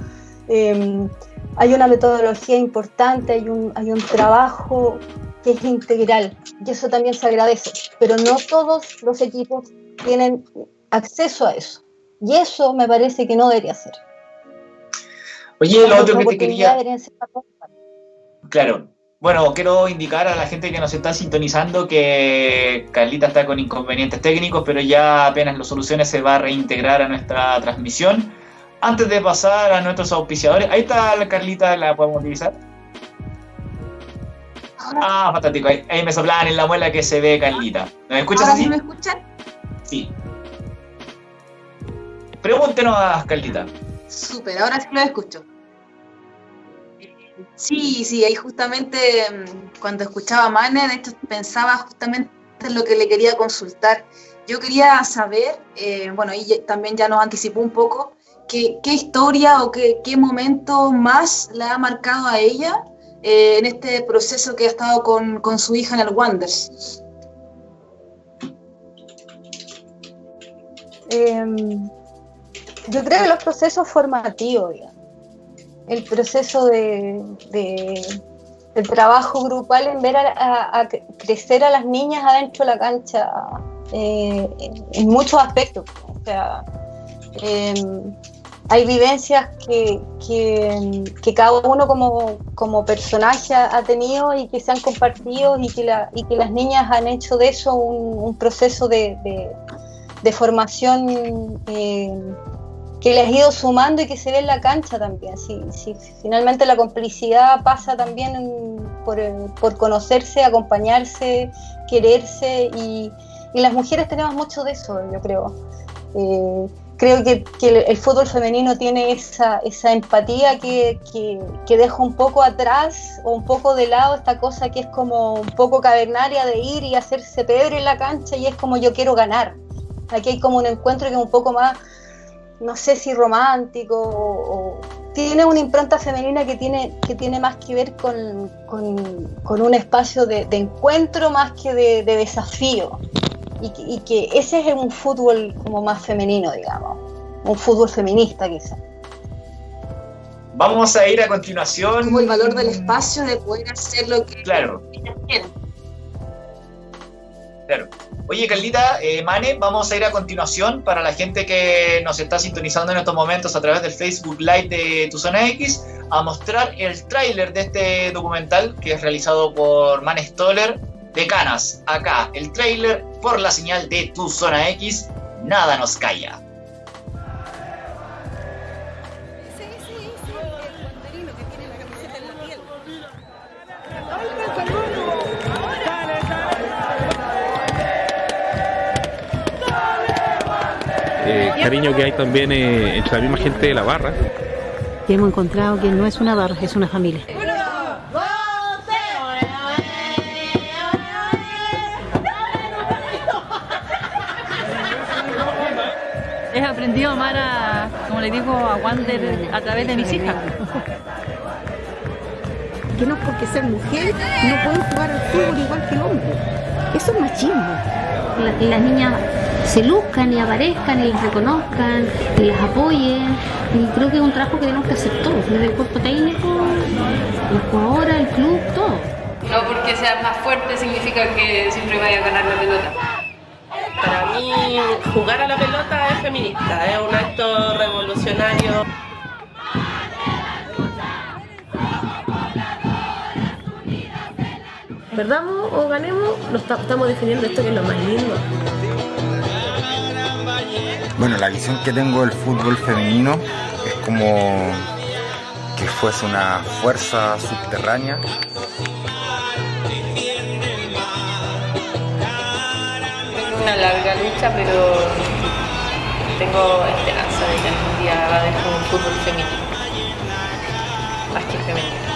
Eh, hay una metodología importante, hay un, hay un trabajo que es integral y eso también se agradece, pero no todos los equipos tienen acceso a eso y eso me parece que no debería ser. Oye, lo otro que te quería... Claro. Bueno, quiero indicar a la gente que nos está sintonizando que Carlita está con inconvenientes técnicos, pero ya apenas lo solucione se va a reintegrar a nuestra transmisión. Antes de pasar a nuestros auspiciadores, ahí está la Carlita, ¿la podemos utilizar? Ah, fantástico, ahí, ahí me soplaban en la muela que se ve Carlita. ¿Me escuchas ¿Ahora así? sí me escuchan? Sí. Pregúntenos a Carlita. Súper, ahora sí lo escucho. Sí, sí, ahí justamente mm, cuando escuchaba a Mane, de hecho pensaba justamente en lo que le quería consultar. Yo quería saber, eh, bueno, y también ya nos anticipó un poco, qué historia o qué, momento más le ha marcado a ella eh, en este proceso que ha estado con, con su hija en el Wonders. Eh, yo creo que los procesos formativos, el proceso de, de, trabajo grupal en ver a, crecer a las niñas adentro de la cancha eh, en muchos aspectos. O sea, eh, hay vivencias que, que, que, cada uno como, como personaje ha tenido y que se han compartido y que, las niñas han hecho de eso un, proceso de, de formación eh, que les ha ido sumando y que se ve en la cancha también. Si, finalmente la complicidad pasa también por, por, conocerse, acompañarse, quererse y, las mujeres tenemos mucho de eso, yo creo. Eh, creo que, el, fútbol femenino tiene esa, esa empatía que, que, que, deja un poco atrás o un poco de lado esta cosa que es como un poco cavernaria de ir y hacerse pedro en la cancha y es como yo quiero ganar. Aquí hay como un encuentro que es un poco más no sé si romántico o, o, tiene una impronta femenina que tiene, que tiene más que ver con, con, con un espacio de, de, encuentro más que de, de desafío. Y, y, que ese es un fútbol como más femenino, digamos, un fútbol feminista quizá. Vamos a ir a continuación. Como el valor del espacio de poder hacer lo que claro. quieren. Claro. Oye, Carlita, eh, Mane, vamos a ir a continuación para la gente que nos está sintonizando en estos momentos a través del Facebook Live de Tu Zona X a mostrar el tráiler de este documental que es realizado por Mane Stoller de Canas. Acá, el tráiler por la señal de Tu Zona X, nada nos calla. Cariño que hay también eh, entre la misma gente de la barra. Y hemos encontrado que no es una barra, es una familia. He aprendido a amar a, como le digo, a Wander a través de mis hijas. Que no porque ser mujer no pueden jugar al fútbol igual que el hombre. Eso es machismo. La, las niñas se luzcan y aparezcan y las reconozcan y las apoyen. Y creo que es un trabajo que tenemos que hacer todos, desde el cuerpo técnico, los jugadores, el club, todo. No porque seas más fuerte significa que siempre vaya a ganar la pelota. Para mí, jugar a la pelota es feminista, es un acto revolucionario. Perdamos o ganemos, nos estamos definiendo esto que es lo más lindo. Bueno, la visión que tengo del fútbol femenino es como que fuese una fuerza subterránea. Es una larga lucha, pero tengo esperanza de que algún día va a haber un fútbol femenino, más que femenino.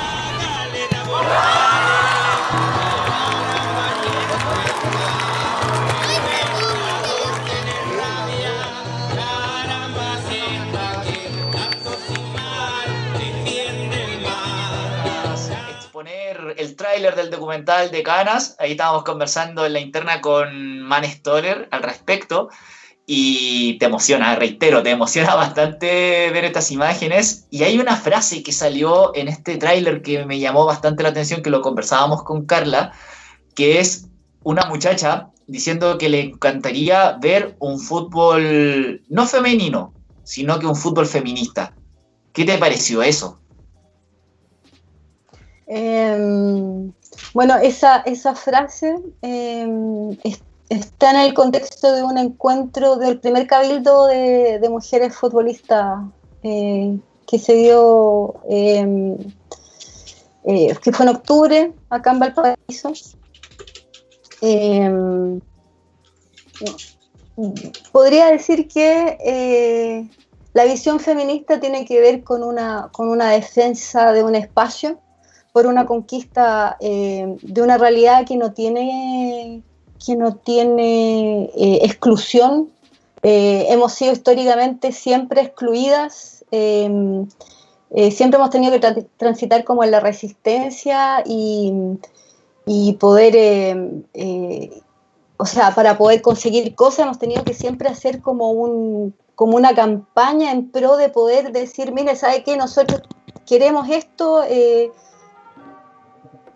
El tráiler del documental de Canas. Ahí estábamos conversando en la interna con Man Stoller al respecto. Y te emociona, reitero, te emociona bastante ver estas imágenes. Y hay una frase que salió en este tráiler que me llamó bastante la atención, que lo conversábamos con Carla, que es una muchacha diciendo que le encantaría ver un fútbol no femenino, sino que un fútbol feminista. ¿Qué te pareció eso? Em, bueno, esa, esa frase em, es- está en el contexto de un encuentro del primer cabildo de, mujeres futbolistas eh, que se dio, em, eh, que fue en octubre, acá en Valparaíso. Podría decir que eh, la visión feminista tiene que ver con una, con una defensa de un espacio, por una conquista eh, de una realidad que no tiene, que no tiene eh, exclusión. Eh, hemos sido históricamente siempre excluidas, eh, siempre hemos tenido que tra- transitar como en la resistencia y, y poder, eh, o sea, para poder conseguir cosas hemos tenido que siempre hacer como, un, como una campaña en pro de poder decir, mire, ¿sabe qué? Nosotros queremos esto.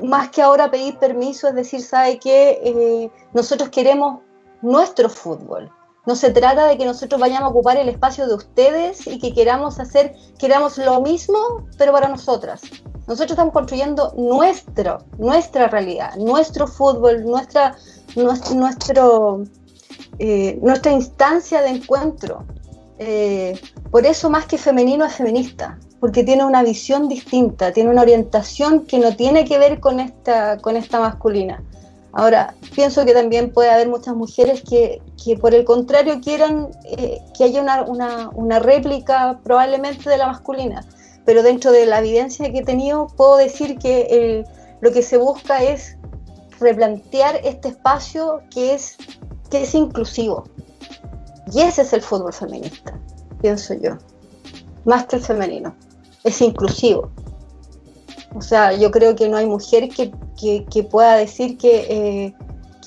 Más que ahora pedir permiso, es decir, ¿sabe qué? Eh, nosotros queremos nuestro fútbol. No se trata de que nosotros vayamos a ocupar el espacio de ustedes y que queramos hacer, queramos lo mismo, pero para nosotras. Nosotros estamos construyendo nuestro, nuestra realidad, nuestro fútbol, nuestra, nues- nuestro, eh, nuestra instancia de encuentro. Eh, por eso más que femenino es feminista, porque tiene una visión distinta, tiene una orientación que no tiene que ver con esta, con esta masculina. Ahora, pienso que también puede haber muchas mujeres que, que por el contrario quieran eh, que haya una, una- réplica probablemente de la masculina, pero dentro de la evidencia que he tenido puedo decir que lo que se busca es replantear este espacio que es, que es inclusivo. Y ese es el fútbol feminista, pienso yo, más que el femenino. Es inclusivo. O sea, yo creo que no hay mujer que, que- pueda decir que,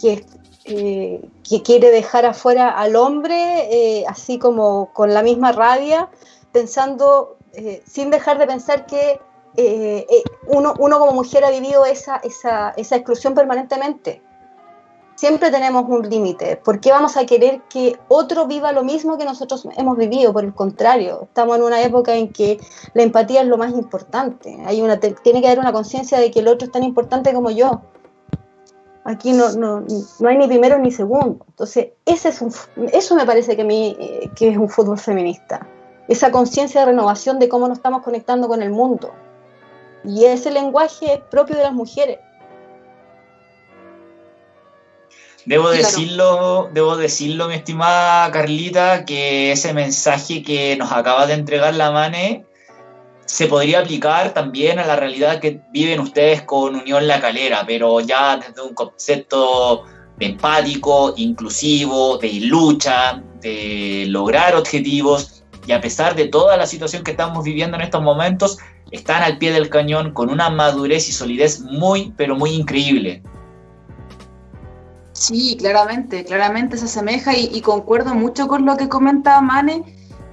eh, eh, que quiere dejar afuera al hombre, eh, así como con la misma rabia, pensando, sin dejar de pensar que uno, uno como mujer ha vivido esa, esa, esa exclusión permanentemente. Siempre tenemos un límite. ¿Por qué vamos a querer que otro viva lo mismo que nosotros hemos vivido? Por el contrario, estamos en una época en que la empatía es lo más importante. Hay una, tiene que haber una conciencia de que el otro es tan importante como yo. Aquí no, no, no hay ni primero ni segundo. Entonces, ese es eso me parece que, eh, que es un fútbol feminista. Esa conciencia de renovación de cómo nos estamos conectando con el mundo. Y ese lenguaje es propio de las mujeres. Debo Claro. decirlo, debo decirlo, mi estimada Carlita, que ese mensaje que nos acaba de entregar la Mane se podría aplicar también a la realidad que viven ustedes con Unión La Calera, pero ya desde un concepto de empático, inclusivo, de lucha, de lograr objetivos, y a pesar de toda la situación que estamos viviendo en estos momentos, están al pie del cañón con una madurez y solidez muy, pero muy increíble. Sí, claramente, claramente se asemeja y, concuerdo mucho con lo que comenta Mane,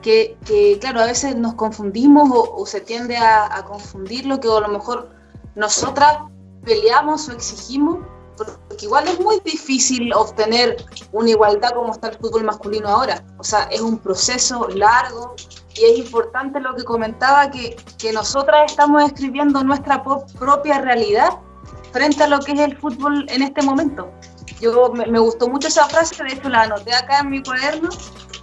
que, claro, a veces nos confundimos o, se tiende a, a confundir lo que a lo mejor nosotras peleamos o exigimos, porque igual es muy difícil obtener una igualdad como está el fútbol masculino ahora. O sea, es un proceso largo y es importante lo que comentaba, que, que nosotras estamos escribiendo nuestra propia realidad frente a lo que es el fútbol en este momento. Yo me, gustó mucho esa frase, de hecho la anoté acá en mi cuaderno,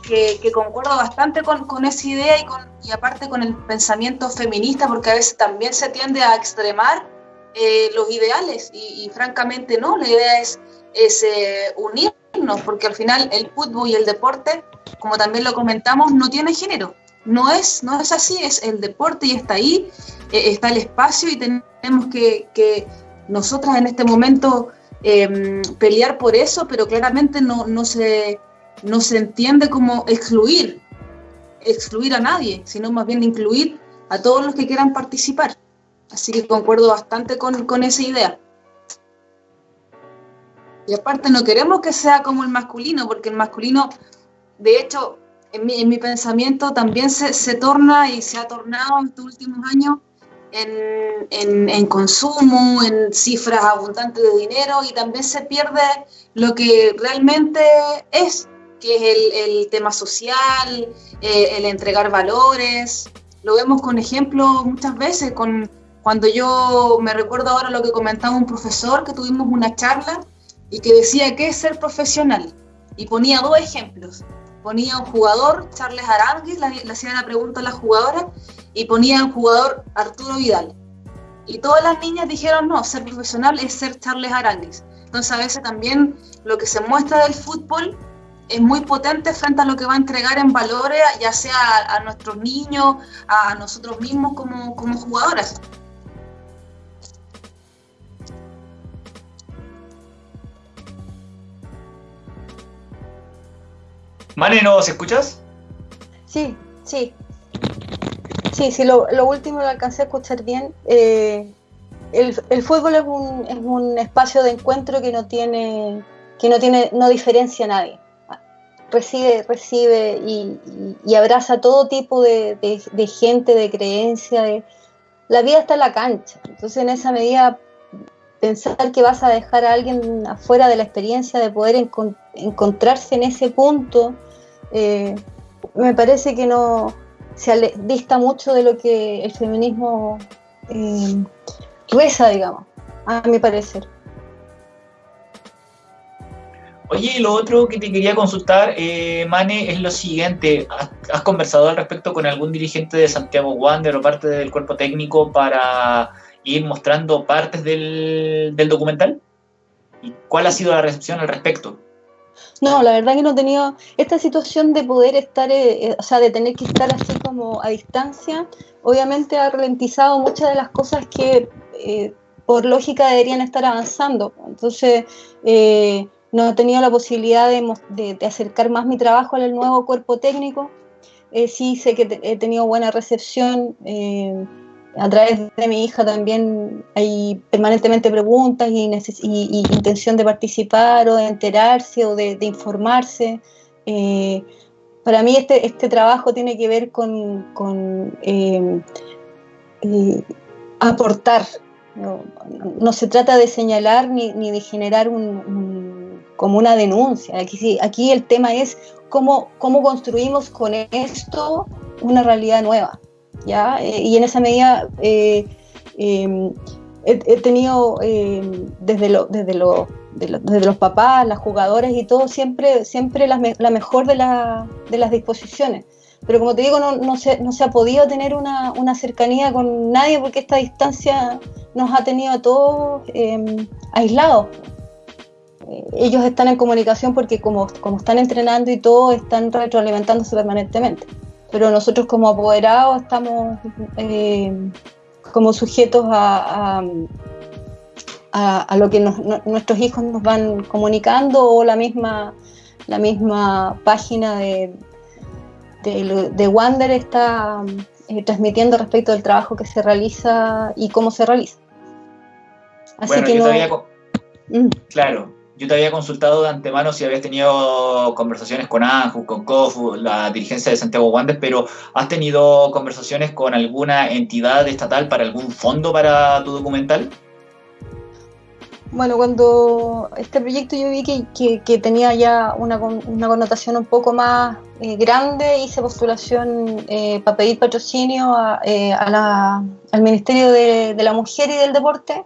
que, concuerdo bastante con, con esa idea y, con, y aparte con el pensamiento feminista, porque a veces también se tiende a extremar eh, los ideales y, francamente no, la idea es, es eh, unirnos, porque al final el fútbol y el deporte, como también lo comentamos, no tiene género. no es, no es así, es el deporte y está ahí, eh, está el espacio y tenemos que, que nosotras en este momento em, pelear por eso, pero claramente no, no, se, no se entiende como excluir, excluir a nadie, sino más bien incluir a todos los que quieran participar. Así que concuerdo bastante con, con esa idea. Y aparte no queremos que sea como el masculino, porque el masculino, de hecho, en mi, en mi pensamiento también se, se, torna y se ha tornado en estos últimos años en, en, en, consumo, en cifras abundantes de dinero y también se pierde lo que realmente es, que es el, el tema social, eh, el entregar valores. Lo vemos con ejemplos muchas veces, con, cuando yo me recuerdo ahora lo que comentaba un profesor, que tuvimos una charla y que decía que es ser profesional. Y ponía dos ejemplos ponía un jugador, Charles Aranguis, le hacía la pregunta a la jugadora, y ponía un jugador Arturo Vidal. Y todas las niñas dijeron, no, ser profesional es ser Charles Aranguis. Entonces a veces también lo que se muestra del fútbol es muy potente frente a lo que va a entregar en valores, ya sea a, a nuestros niños, a nosotros mismos como, como jugadoras. Mane, ¿nos escuchas? Sí, sí. Sí, sí, lo, último lo alcancé a escuchar bien. Eh, el, fútbol es un, es un, espacio de encuentro que no tiene, que no tiene, no diferencia a nadie. Recibe, recibe y, abraza todo tipo de, gente, de creencia. De, la vida está en la cancha. Entonces, en esa medida, pensar que vas a dejar a alguien afuera de la experiencia de poder encont encontrarse en ese punto, eh, me parece que no se dista mucho de lo que el feminismo eh, reza, digamos, a mi parecer. Oye, lo otro que te quería consultar, eh, Mane, es lo siguiente. ¿Has, ¿Has, conversado al respecto con algún dirigente de Santiago Wander o parte del cuerpo técnico para ir mostrando partes del, del documental? ¿Y cuál ha sido la recepción al respecto? No, la verdad que no he tenido esta situación de poder estar, eh, o sea, de tener que estar así como a distancia, obviamente ha ralentizado muchas de las cosas que eh, por lógica deberían estar avanzando. Entonces, eh, no he tenido la posibilidad de, acercar más mi trabajo al nuevo cuerpo técnico. sí sé que he tenido buena recepción a través de mi hija también hay permanentemente preguntas y, y, y intención de participar o de enterarse o de, informarse. Eh, para mí este, este trabajo tiene que ver con, con eh, eh, aportar. No, no, se trata de señalar ni, ni de generar un, un, como una denuncia. Aquí, aquí el tema es cómo, cómo construimos con esto una realidad nueva. Eh, y en esa medida eh, eh, he, tenido desde, lo, desde, lo, de lo, desde, los papás, las jugadoras y todo, siempre, siempre la, mejor de, la, de, las disposiciones. Pero como te digo, no, se, ha podido tener una, cercanía con nadie porque esta distancia nos ha tenido a todos aislados. Ellos están en comunicación porque como están entrenando y todo, están retroalimentándose permanentemente pero nosotros como apoderados estamos eh, como sujetos a, a, a, a lo que nos, no, nuestros hijos nos van comunicando o la misma, la misma página de, de, de Wander está eh, transmitiendo respecto del trabajo que se realiza y cómo se realiza. Así bueno, que no... Todavía... Mm. Claro, yo te había consultado de antemano si habías tenido conversaciones con ANJU, con COFU, la dirigencia de Santiago Wandes, pero ¿has tenido conversaciones con alguna entidad estatal para algún fondo para tu documental? Bueno, cuando este proyecto yo vi que, tenía ya una, una, connotación un poco más eh, grande, hice postulación eh, para pedir patrocinio a, eh, a la, al Ministerio de la Mujer y del Deporte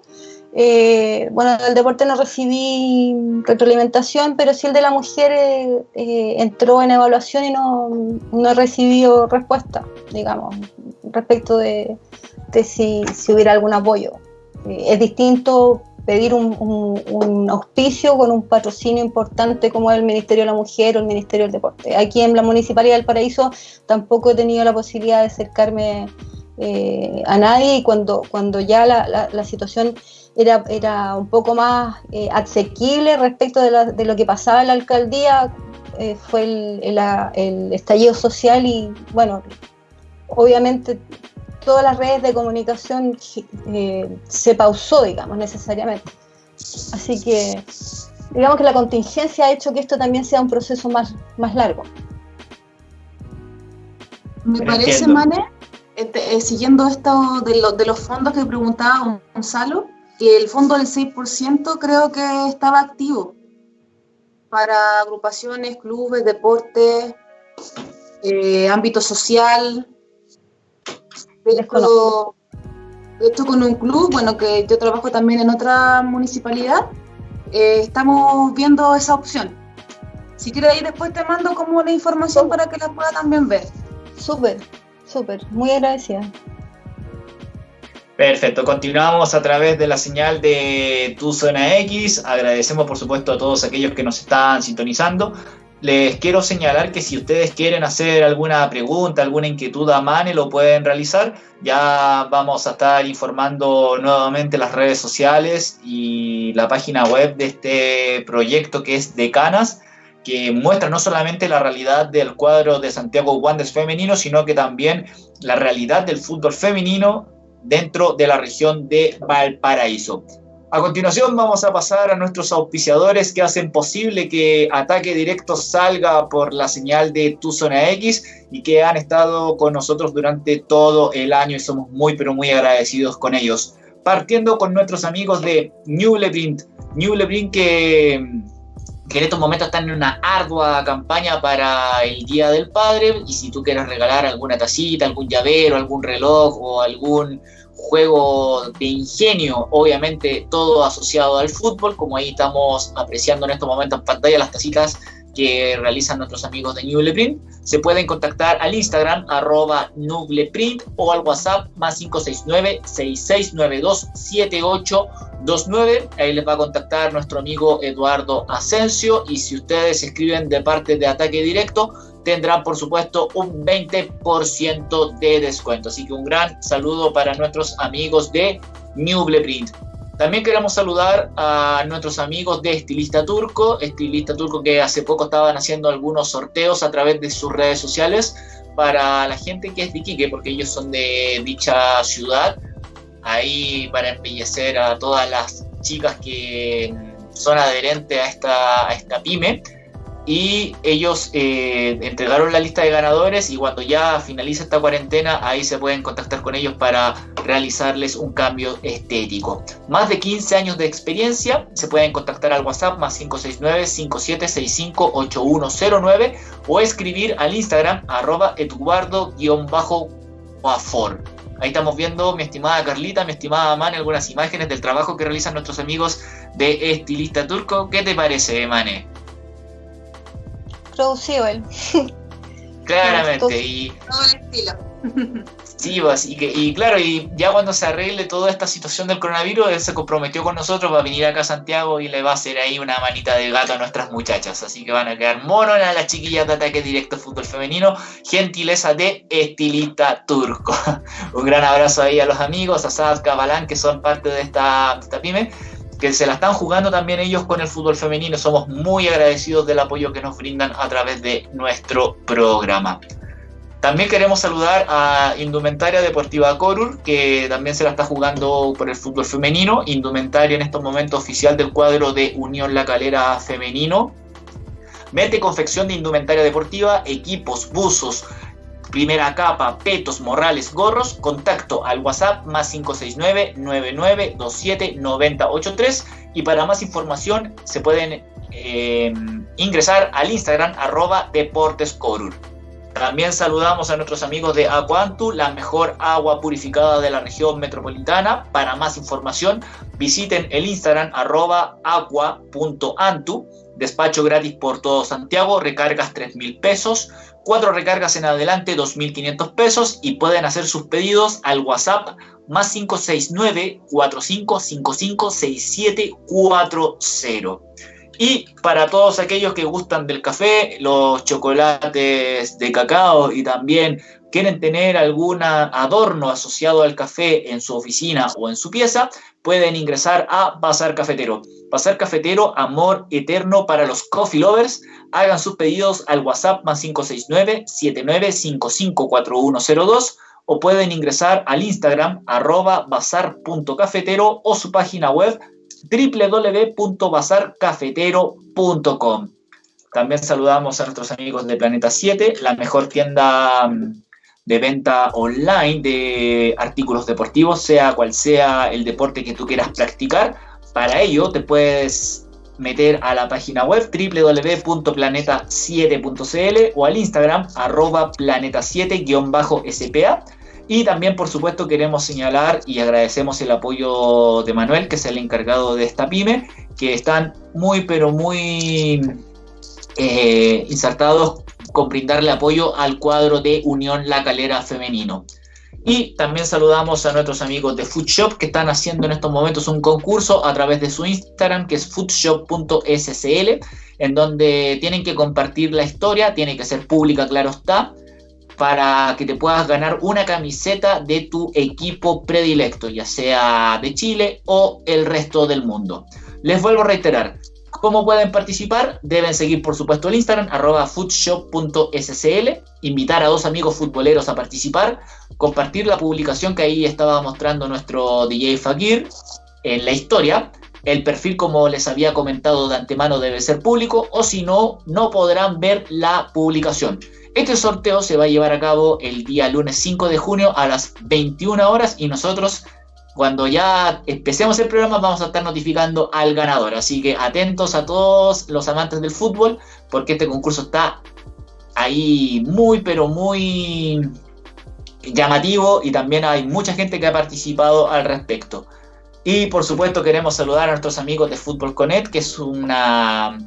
eh, bueno, del deporte no recibí retroalimentación, pero sí el de la mujer eh, eh, entró en evaluación y no, no he recibido respuesta, digamos, respecto de, de si, si, hubiera algún apoyo. Es distinto pedir un, auspicio con un patrocinio importante como el Ministerio de la Mujer o el Ministerio del Deporte. Aquí en la Municipalidad del Paraíso tampoco he tenido la posibilidad de acercarme a nadie y cuando, cuando ya la- la situación era, era un poco más eh, asequible respecto de, la- de lo que pasaba en la alcaldía, eh, fue el, el- el estallido social y bueno, obviamente todas las redes de comunicación eh, se pausó, digamos, necesariamente. Así que digamos que la contingencia ha hecho que esto también sea un proceso más, más largo. Me parece. Mane, eh, siguiendo esto de, lo- de los fondos que preguntaba Gonzalo, que el fondo del 6% creo que estaba activo para agrupaciones, clubes, deportes, eh, ámbito social. De hecho, Desconozco. de hecho, con un club, bueno, que yo trabajo también en otra municipalidad, eh, estamos viendo esa opción. Si quieres ahí después te mando como la información para que la pueda también ver. Súper, súper, muy agradecida. Perfecto, continuamos a través de la señal de Tu Zona X. Agradecemos por supuesto a todos aquellos que nos están sintonizando. Les quiero señalar que si ustedes quieren hacer alguna pregunta, alguna inquietud a Mane, lo pueden realizar. Ya vamos a estar informando nuevamente las redes sociales y la página web de este proyecto que es Decanas, que muestra no solamente la realidad del cuadro de Santiago Wanderers femenino, sino que también la realidad del fútbol femenino dentro de la región de Valparaíso. A continuación vamos a pasar a nuestros auspiciadores que hacen posible que Ataque Directo salga por la señal de Tu Zona X y que han estado con nosotros durante todo el año y somos muy pero muy agradecidos con ellos. Partiendo con nuestros amigos de New Leprint. New Leprint que, que en estos momentos están en una ardua campaña para el Día del Padre y si tú quieres regalar alguna tacita, algún llavero, algún reloj o algún juego de ingenio, obviamente todo asociado al fútbol, como ahí estamos apreciando en estos momentos en pantalla las tacitas que realizan nuestros amigos de Nubleprint. Se pueden contactar al Instagram arroba Nubleprint o al WhatsApp más 569-6692-7829. Ahí les va a contactar nuestro amigo Eduardo Asensio y si ustedes escriben de parte de Ataque Directo, tendrán por supuesto un 20% de descuento. Así que un gran saludo para nuestros amigos de Nubleprint. También queremos saludar a nuestros amigos de Estilista Turco, Estilista Turco que hace poco estaban haciendo algunos sorteos a través de sus redes sociales para la gente que es de Iquique, porque ellos son de dicha ciudad, ahí para embellecer a todas las chicas que son adherentes a esta, a esta pyme y ellos eh, entregaron la lista de ganadores y cuando ya finaliza esta cuarentena ahí se pueden contactar con ellos para realizarles un cambio estético. Más de 15 años de experiencia, se pueden contactar al WhatsApp más 569-5765-8109 o escribir al Instagram arroba eduardo-guafor. Ahí estamos viendo, mi estimada Carlita, mi estimada Mane, algunas imágenes del trabajo que realizan nuestros amigos de Estilista Turco. ¿Qué te parece, Mane? Producido él. Claramente, y Todo el estilo. sí, y, que, y claro, y ya cuando se arregle toda esta situación del coronavirus, él se comprometió con nosotros para venir acá a Santiago y le va a hacer ahí una manita de gato a nuestras muchachas. Así que van a quedar monos a las chiquillas de ataque directo fútbol femenino, gentileza de estilista turco. Un gran abrazo ahí a los amigos, a Sad Cabalán, que son parte de esta, de esta pyme que se la están jugando también ellos con el fútbol femenino. Somos muy agradecidos del apoyo que nos brindan a través de nuestro programa. También queremos saludar a Indumentaria Deportiva Corur, que también se la está jugando por el fútbol femenino. Indumentaria en estos momentos oficial del cuadro de Unión La Calera Femenino. Mete confección de indumentaria deportiva, equipos, buzos, primera capa, petos, morrales, gorros, contacto al WhatsApp más 569-9927-9083 y para más información se pueden eh, ingresar al Instagram arroba deportescorur. También saludamos a nuestros amigos de Aquantu, la mejor agua purificada de la región metropolitana. Para más información visiten el Instagram arroba aqua.antu, despacho gratis por todo Santiago, recargas 3 mil pesos, cuatro recargas en adelante 2.500 pesos y pueden hacer sus pedidos al WhatsApp más 569-4555-6740. Y para todos aquellos que gustan del café, los chocolates de cacao y también quieren tener algún adorno asociado al café en su oficina o en su pieza, pueden ingresar a Bazar Cafetero. Bazar Cafetero, amor eterno para los coffee lovers. Hagan sus pedidos al WhatsApp más 569-79554102 o pueden ingresar al Instagram arroba bazar.cafetero o su página web www.bazarcafetero.com. También saludamos a nuestros amigos de Planeta 7, la mejor tienda mm, de venta online de artículos deportivos, sea cual sea el deporte que tú quieras practicar. Para ello te puedes meter a la página web www.planeta7.cl o al Instagram arroba planeta7-spa y también, por supuesto, queremos señalar y agradecemos el apoyo de Manuel, que es el encargado de esta pyme, que están muy, pero muy eh, insertados con brindarle apoyo al cuadro de Unión La Calera Femenino. Y también saludamos a nuestros amigos de Foodshop que están haciendo en estos momentos un concurso a través de su Instagram, que es foodshop.scl, en donde tienen que compartir la historia, tiene que ser pública, claro está, para que te puedas ganar una camiseta de tu equipo predilecto, ya sea de Chile o el resto del mundo. Les vuelvo a reiterar, ¿cómo pueden participar? Deben seguir por supuesto el Instagram, arroba foodshop.scl, invitar a dos amigos futboleros a participar, compartir la publicación que ahí estaba mostrando nuestro DJ Fakir en la historia, el perfil, como les había comentado de antemano, debe ser público o si no, no podrán ver la publicación. Este sorteo se va a llevar a cabo el día lunes 5 de junio a las 21 horas y nosotros cuando ya empecemos el programa vamos a estar notificando al ganador. Así que atentos a todos los amantes del fútbol porque este concurso está ahí muy pero muy llamativo y también hay mucha gente que ha participado al respecto. Y por supuesto queremos saludar a nuestros amigos de Fútbol Connect, que es una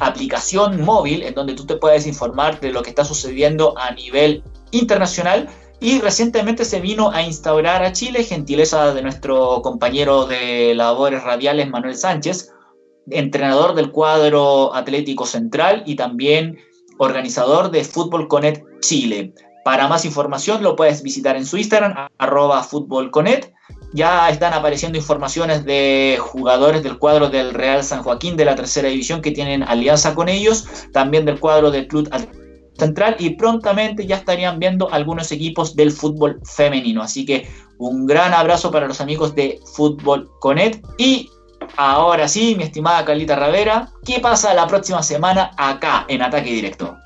aplicación móvil en donde tú te puedes informar de lo que está sucediendo a nivel internacional y recientemente se vino a instaurar a Chile, gentileza de nuestro compañero de labores radiales Manuel Sánchez, entrenador del cuadro Atlético Central y también organizador de Fútbol Connect Chile. Para más información lo puedes visitar en su Instagram, arroba Connect ya están apareciendo informaciones de jugadores del cuadro del Real San Joaquín de la tercera división que tienen alianza con ellos, también del cuadro del Club Central y prontamente ya estarían viendo algunos equipos del fútbol femenino. Así que un gran abrazo para los amigos de Fútbol Conet y ahora sí, mi estimada Carlita Ravera, ¿qué pasa la próxima semana acá en Ataque Directo?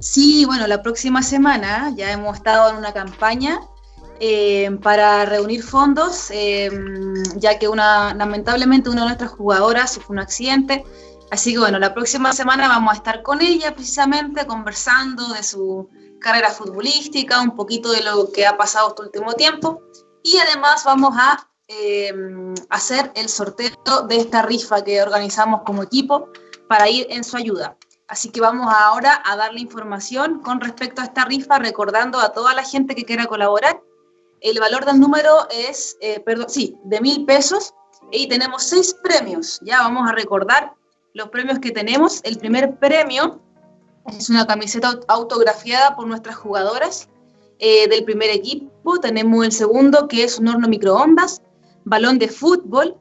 Sí, bueno, la próxima semana ya hemos estado en una campaña eh, para reunir fondos, eh, ya que una, lamentablemente una de nuestras jugadoras sufrió un accidente. Así que bueno, la próxima semana vamos a estar con ella precisamente conversando de su carrera futbolística, un poquito de lo que ha pasado este último tiempo y además vamos a eh, hacer el sorteo de esta rifa que organizamos como equipo para ir en su ayuda. Así que vamos ahora a darle información con respecto a esta rifa, recordando a toda la gente que quiera colaborar el valor del número es, eh, perdón, sí, de mil pesos y tenemos seis premios. Ya vamos a recordar los premios que tenemos. El primer premio es una camiseta autografiada por nuestras jugadoras eh, del primer equipo. Tenemos el segundo que es un horno microondas, balón de fútbol.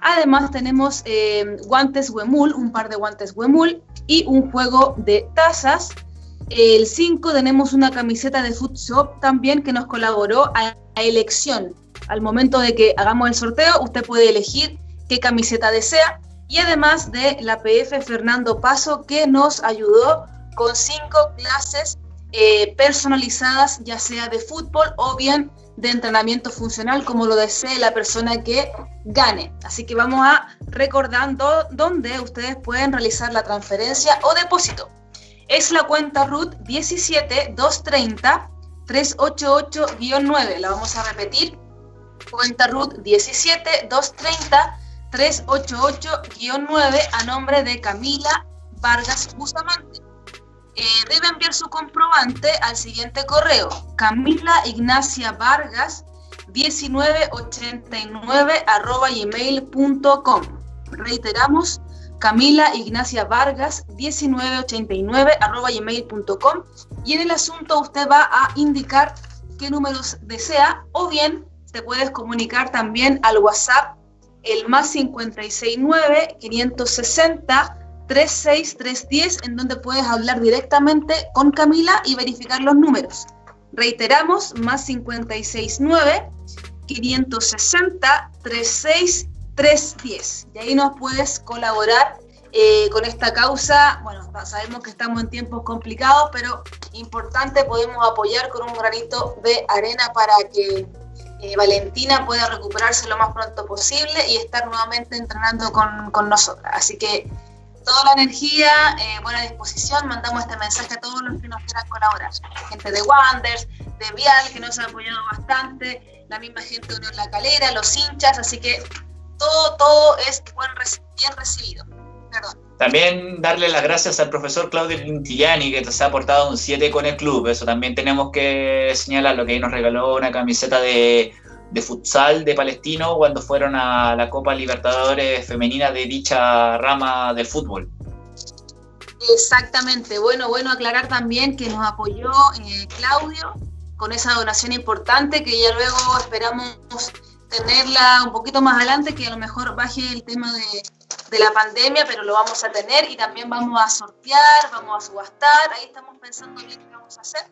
Además tenemos eh, guantes Wemul, un par de guantes Wemul y un juego de tazas el 5 tenemos una camiseta de Food Shop también que nos colaboró a, elección. Al momento de que hagamos el sorteo, usted puede elegir qué camiseta desea. Y además de la PF Fernando Paso que nos ayudó con cinco clases eh, personalizadas, ya sea de fútbol o bien de entrenamiento funcional, como lo desee la persona que gane. Así que vamos a recordando dónde ustedes pueden realizar la transferencia o depósito es la cuenta RUT 17230 388-9. La vamos a repetir. Cuenta RUT 17230 388-9 a nombre de Camila Vargas Bustamante. Eh, debe enviar su comprobante al siguiente correo, Camila Ignacia Vargas 1989 arroba gmail.com. Reiteramos, Camila Ignacia Vargas 1989 arroba gmail.com y en el asunto usted va a indicar qué números desea o bien te puedes comunicar también al WhatsApp el más 569 560 36310 en donde puedes hablar directamente con Camila y verificar los números. Reiteramos, más 569 560 36310 y ahí nos puedes colaborar eh, con esta causa. Bueno, sabemos que estamos en tiempos complicados, pero importante, podemos apoyar con un granito de arena para que eh, Valentina pueda recuperarse lo más pronto posible y estar nuevamente entrenando con, con nosotras. Así que toda la energía, eh, buena disposición, mandamos este mensaje a todos los que nos quieran colaborar. Gente de Wanders, de Vial, que nos ha apoyado bastante, la misma gente de Unión La Calera, los hinchas, así que todo, todo es bien recibido. Perdón. También darle las gracias al profesor Claudio Quintillani, que nos ha aportado un 7 con el club. Eso también tenemos que señalar, lo que ahí nos regaló una camiseta de de futsal de Palestino cuando fueron a la Copa Libertadores Femenina de dicha rama del fútbol. Exactamente, bueno, bueno aclarar también que nos apoyó eh, Claudio con esa donación importante que ya luego esperamos tenerla un poquito más adelante, que a lo mejor baje el tema de, de la pandemia, pero lo vamos a tener y también vamos a sortear, vamos a subastar, ahí estamos pensando bien qué vamos a hacer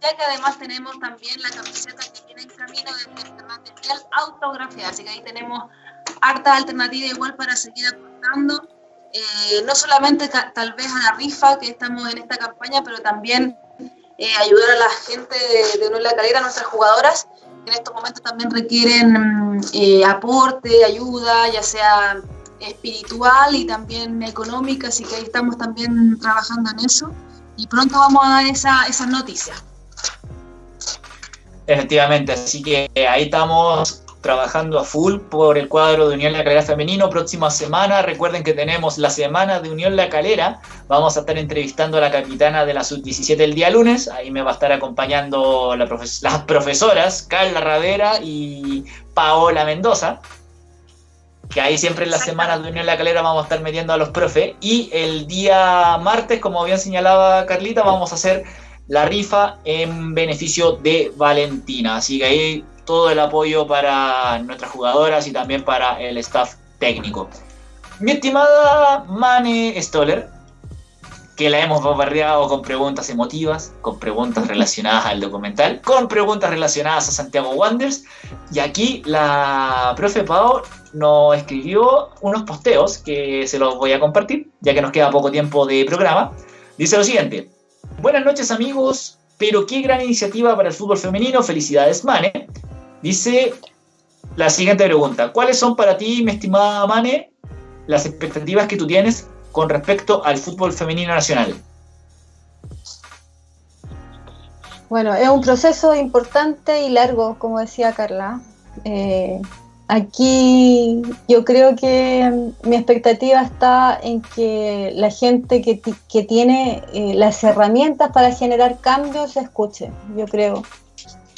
ya que además tenemos también la camiseta que viene en camino de material autografiada, así que ahí tenemos harta alternativa igual para seguir aportando, eh, no solamente tal vez a la rifa que estamos en esta campaña, pero también eh, ayudar a la gente de, de La Calera, nuestras jugadoras, en estos momentos también requieren eh, aporte, ayuda, ya sea espiritual y también económica, así que ahí estamos también trabajando en eso y pronto vamos a dar esa, esas noticias. Efectivamente, así que ahí estamos trabajando a full por el cuadro de Unión La Calera Femenino. Próxima semana, recuerden que tenemos la semana de Unión La Calera. Vamos a estar entrevistando a la capitana de la Sub-17 el día lunes. Ahí me va a estar acompañando las profesoras Carla Ravera y Paola Mendoza. Que ahí siempre en las semanas de Unión La Calera vamos a estar metiendo a los profes. Y el día martes, como bien señalaba Carlita, vamos a hacer la rifa en beneficio de Valentina. Así que ahí todo el apoyo para nuestras jugadoras y también para el staff técnico. Mi estimada Mane Stoller, que la hemos bombardeado con preguntas emotivas, con preguntas relacionadas al documental, con preguntas relacionadas a Santiago Wanderers. Y aquí la profe Pau nos escribió unos posteos que se los voy a compartir, ya que nos queda poco tiempo de programa. Dice lo siguiente. Buenas noches amigos, pero qué gran iniciativa para el fútbol femenino, felicidades Mane. Dice la siguiente pregunta, ¿cuáles son para ti, mi estimada Mane, las expectativas que tú tienes con respecto al fútbol femenino nacional? Bueno, es un proceso importante y largo, como decía Carla. Eh, Aquí yo creo que mi expectativa está en que la gente que, tiene eh, las herramientas para generar cambios se escuche, yo creo.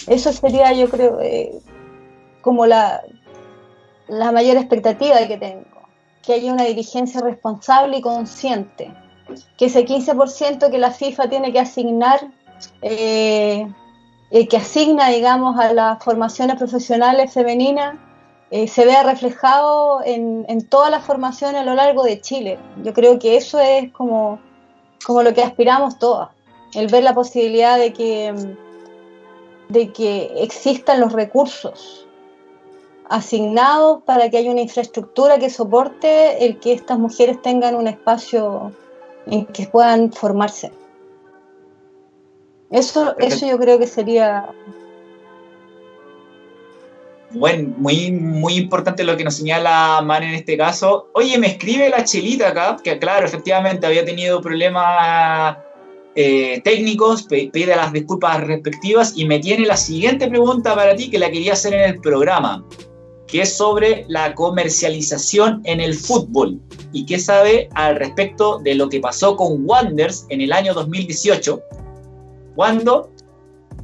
Eso sería, yo creo, eh, como la, la mayor expectativa que tengo, que haya una dirigencia responsable y consciente, que ese 15% que la FIFA tiene que asignar, eh, que asigna, digamos, a las formaciones profesionales femeninas, eh, se vea reflejado en, toda la formación a lo largo de Chile. Yo creo que eso es como, como lo que aspiramos todas, el ver la posibilidad de que, de que existan los recursos asignados para que haya una infraestructura que soporte el que estas mujeres tengan un espacio en que puedan formarse. Eso, eso yo creo que sería bueno, muy, muy importante lo que nos señala Man en este caso. Oye, me escribe la chelita acá, que claro, efectivamente había tenido problemas eh, técnicos, pide las disculpas respectivas y me tiene la siguiente pregunta para ti que la quería hacer en el programa, que es sobre la comercialización en el fútbol y qué sabe al respecto de lo que pasó con Wanders en el año 2018, cuando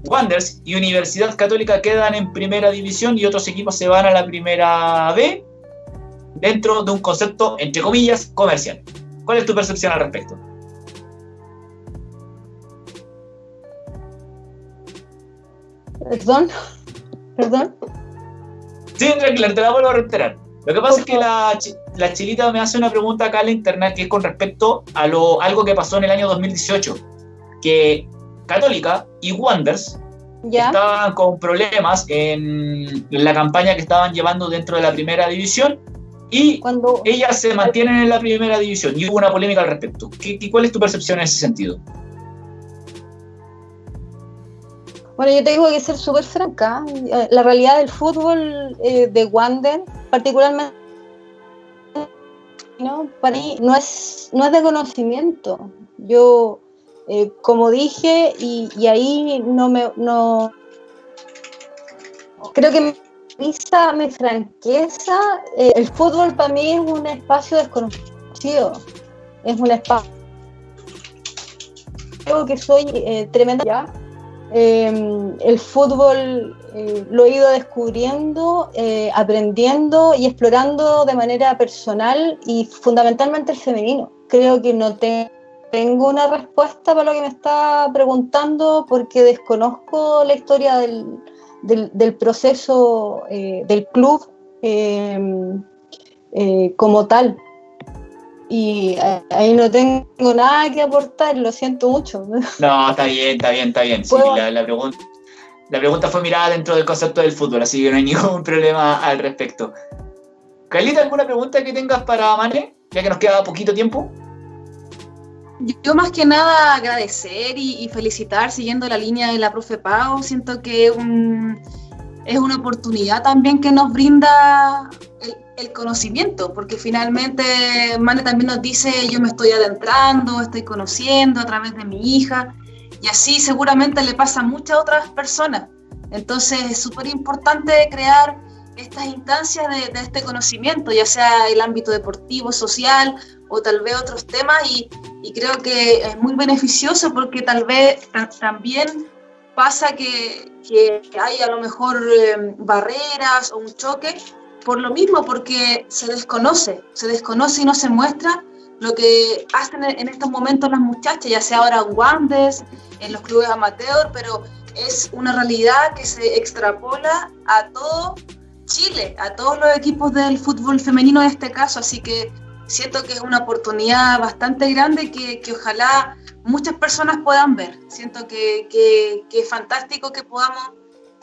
Wanderers y Universidad Católica quedan en primera división y otros equipos se van a la primera B dentro de un concepto, entre comillas, comercial. ¿Cuál es tu percepción al respecto? Perdón, perdón. Sí, tranquila, te la vuelvo a reiterar. Lo que pasa es que la, la, chilita me hace una pregunta acá en la internet que es con respecto a lo, algo que pasó en el año 2018, que Católica y Wonders estaban con problemas en la campaña que estaban llevando dentro de la primera división y Cuando... ellas se mantienen en la primera división y hubo una polémica al respecto. ¿Qué, ¿Cuál es tu percepción en ese sentido? Bueno, yo tengo que ser súper franca. La realidad del fútbol eh, de Wander, particularmente, ¿no? para mí no es, no es de conocimiento. Yo, eh, como dije, y, y, ahí no me... No, creo que mi franqueza, eh, el fútbol para mí es un espacio desconocido. Es un espacio... Creo que soy tremenda ya Em, el fútbol eh, lo he ido descubriendo, eh, aprendiendo y explorando de manera personal y fundamentalmente el femenino. Creo que no tengo una respuesta para lo que me está preguntando porque desconozco la historia del, proceso eh, del club em, como tal y ahí no tengo nada que aportar, lo siento mucho. No, está bien, está bien, está bien. Sí, la, pregunta, la pregunta fue mirada dentro del concepto del fútbol, así que no hay ningún problema al respecto. Carlita, ¿alguna pregunta que tengas para Mane, ya que nos queda poquito tiempo? Yo más que nada agradecer y, felicitar siguiendo la línea de la profe Pau. Siento que un, es una oportunidad también que nos brinda el, el conocimiento, porque finalmente Mane también nos dice, yo me estoy adentrando, estoy conociendo a través de mi hija, y así seguramente le pasa a muchas otras personas. Entonces es súper importante crear estas instancias de, este conocimiento, ya sea el ámbito deportivo, social o tal vez otros temas, y, creo que es muy beneficioso porque tal vez también pasa que, que hay a lo mejor eh, barreras o un choque por lo mismo, porque se desconoce, se desconoce y no se muestra lo que hacen en estos momentos las muchachas, ya sea ahora en Wandes, en los clubes amateur, pero es una realidad que se extrapola a todo Chile, a todos los equipos del fútbol femenino en este caso, así que siento que es una oportunidad bastante grande que, que ojalá muchas personas puedan ver. Siento que, que, que es fantástico que podamos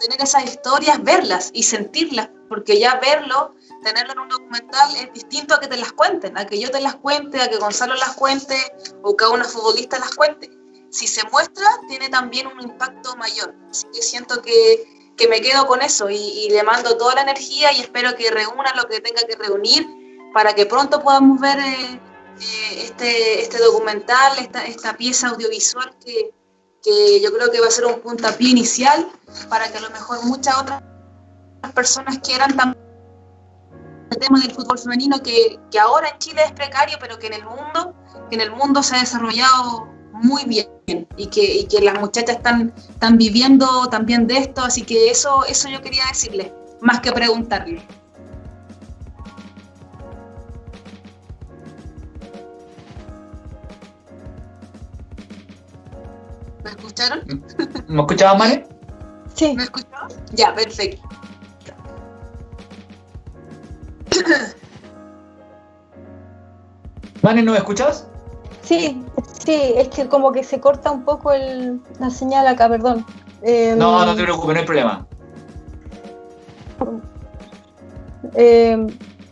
tener esas historias, verlas y sentirlas, porque ya verlo, tenerlo en un documental es distinto a que te las cuenten, a que yo te las cuente, a que Gonzalo las cuente o que una futbolista las cuente. Si se muestra, tiene también un impacto mayor. Así que siento que, que me quedo con eso y, le mando toda la energía y espero que reúna lo que tenga que reunir para que pronto podamos ver eh, eh, este, este documental, esta, esta pieza audiovisual que, que yo creo que va a ser un puntapié inicial para que a lo mejor muchas otras personas quieran también el tema del fútbol femenino que, que, ahora en Chile es precario, pero que en el mundo, que en el mundo se ha desarrollado muy bien y que, y que las muchachas están, están viviendo también de esto, así que eso, eso yo quería decirle, más que preguntarle. ¿Me escucharon? ¿Me escuchabas, Mane? Sí. ¿Me escucharon? Ya, perfecto. Mane, ¿no me escuchas? Sí, sí, es que como que se corta un poco el, la señal acá, perdón. Em, no, no te preocupes, no hay problema. Eh,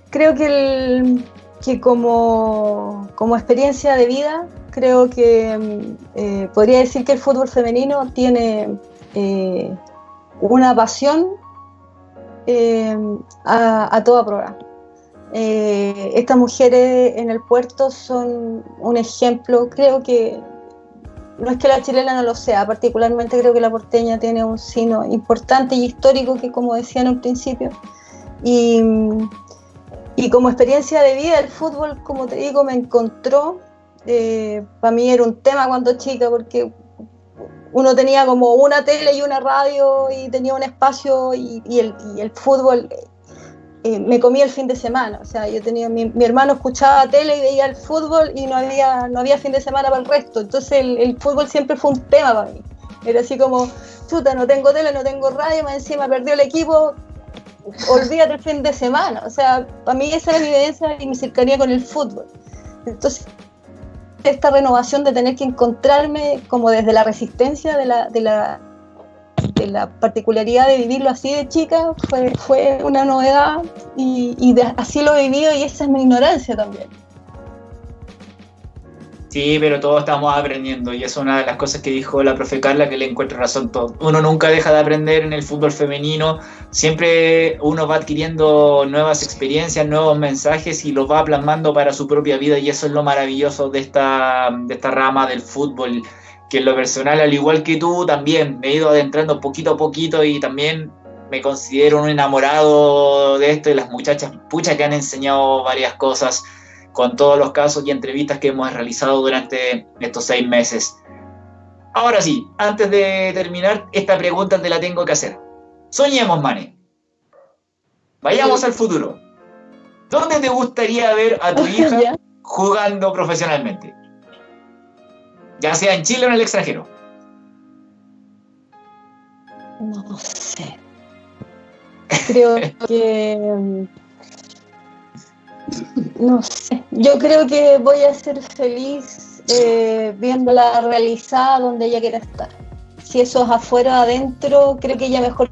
creo que, el, que como, como experiencia de vida creo que eh, podría decir que el fútbol femenino tiene eh, una pasión eh, a, toda prueba. estas mujeres en el puerto son un ejemplo, creo que no es que la chilena no lo sea, particularmente creo que la porteña tiene un sino importante y histórico que como decía en un principio. Y, y como experiencia de vida, el fútbol, como te digo, me encontró eh, para mí era un tema cuando chica, porque uno tenía como una tele y una radio y tenía un espacio y, el, fútbol eh, me comía el fin de semana. O sea, yo tenía, mi, hermano escuchaba tele y veía el fútbol y no había, no había fin de semana para el resto. Entonces el, el fútbol siempre fue un tema para mí. Era así como, chuta, no tengo tele, no tengo radio, más encima perdió el equipo, olvídate el fin de semana. O sea, para mí esa era mi evidencia y mi cercanía con el fútbol. Entonces, esta renovación de tener que encontrarme como desde la resistencia de la, de la, de la particularidad de vivirlo así de chica fue, fue una novedad y, y así lo he vivido y esa es mi ignorancia también. Sí, pero todos estamos aprendiendo y es una de las cosas que dijo la profe Carla que le encuentro razón todo. Uno nunca deja de aprender en el fútbol femenino, siempre uno va adquiriendo nuevas experiencias, nuevos mensajes y los va plasmando para su propia vida y eso es lo maravilloso de esta, de esta rama del fútbol, que en lo personal, al igual que tú, también me he ido adentrando poquito a poquito y también me considero un enamorado de esto y las muchachas, pucha que han enseñado varias cosas con todos los casos y entrevistas que hemos realizado durante estos seis meses. Ahora sí, antes de terminar, esta pregunta te la tengo que hacer. Soñemos, Mane. Vayamos al futuro. ¿Dónde te gustaría ver a tu hija jugando profesionalmente? Ya sea en Chile o en el extranjero. No sé. Creo que no sé, yo creo que voy a ser feliz eh, viéndola realizada donde ella quiera estar. Si eso es afuera o adentro, creo que ella mejor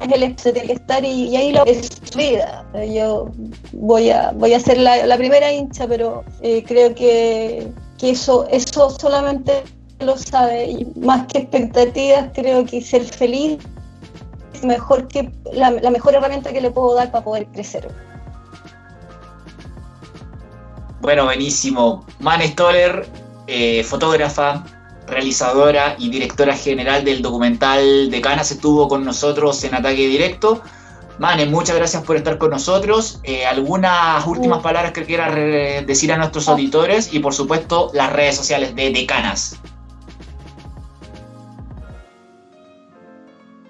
es el que tiene que estar y, ahí lo es vida. Yo voy a voy a ser la, primera hincha, pero eh, creo que, que, eso eso solamente lo sabe y más que expectativas creo que ser feliz mejor que la, mejor herramienta que le puedo dar para poder crecer. Bueno, buenísimo. Man Stoller, eh, fotógrafa, realizadora y directora general del documental de Canas, estuvo con nosotros en Ataque Directo. Mane, muchas gracias por estar con nosotros. Eh, ¿Algunas últimas palabras que quieras decir a nuestros auditores? Y por supuesto, las redes sociales de Decanas.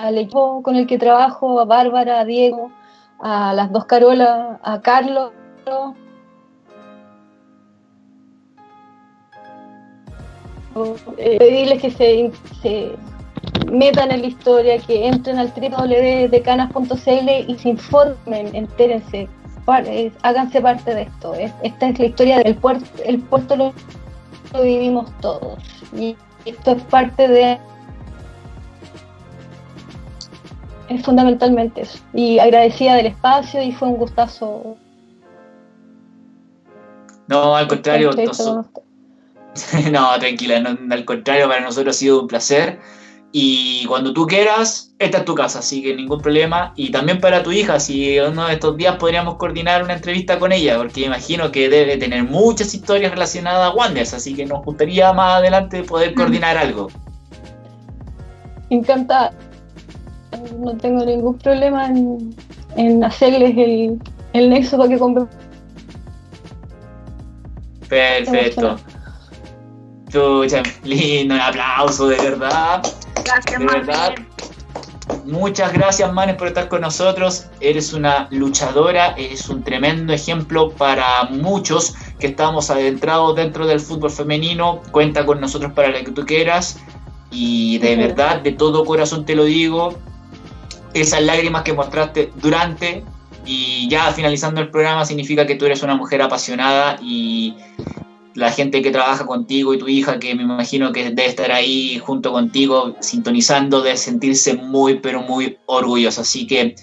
Al equipo con el que trabajo, a Bárbara, a Diego, a las dos Carolas, a Carlos. Eh, pedirles que se, metan en la historia, que entren al www.decanas.cl y se informen, entérense, háganse parte de esto. Esta es la historia del puerto, el puerto lo vivimos todos y esto es parte de es fundamentalmente eso. Y agradecida del espacio y fue un gustazo. No, al contrario. no, tranquila, al contrario, para nosotros ha sido un placer. Y cuando tú quieras, esta es tu casa, así que ningún problema. Y también para tu hija, si uno de estos días podríamos coordinar una entrevista con ella, porque imagino que debe tener muchas historias relacionadas a Wanders, así que nos gustaría más adelante poder coordinar algo. Encantada no tengo ningún problema en, hacerles el, el, nexo para que compren. Perfecto. Chucha, lindo, un aplauso, de verdad. Gracias, de verdad. Muchas gracias, Manes, por estar con nosotros. Eres una luchadora, eres un tremendo ejemplo para muchos que estamos adentrados dentro del fútbol femenino. Cuenta con nosotros para lo que tú quieras. Y de verdad, de todo corazón te lo digo, esas lágrimas que mostraste durante y ya finalizando el programa significa que tú eres una mujer apasionada y la gente que trabaja contigo y tu hija que me imagino que debe estar ahí junto contigo sintonizando de sentirse muy pero muy orgullosa. Así que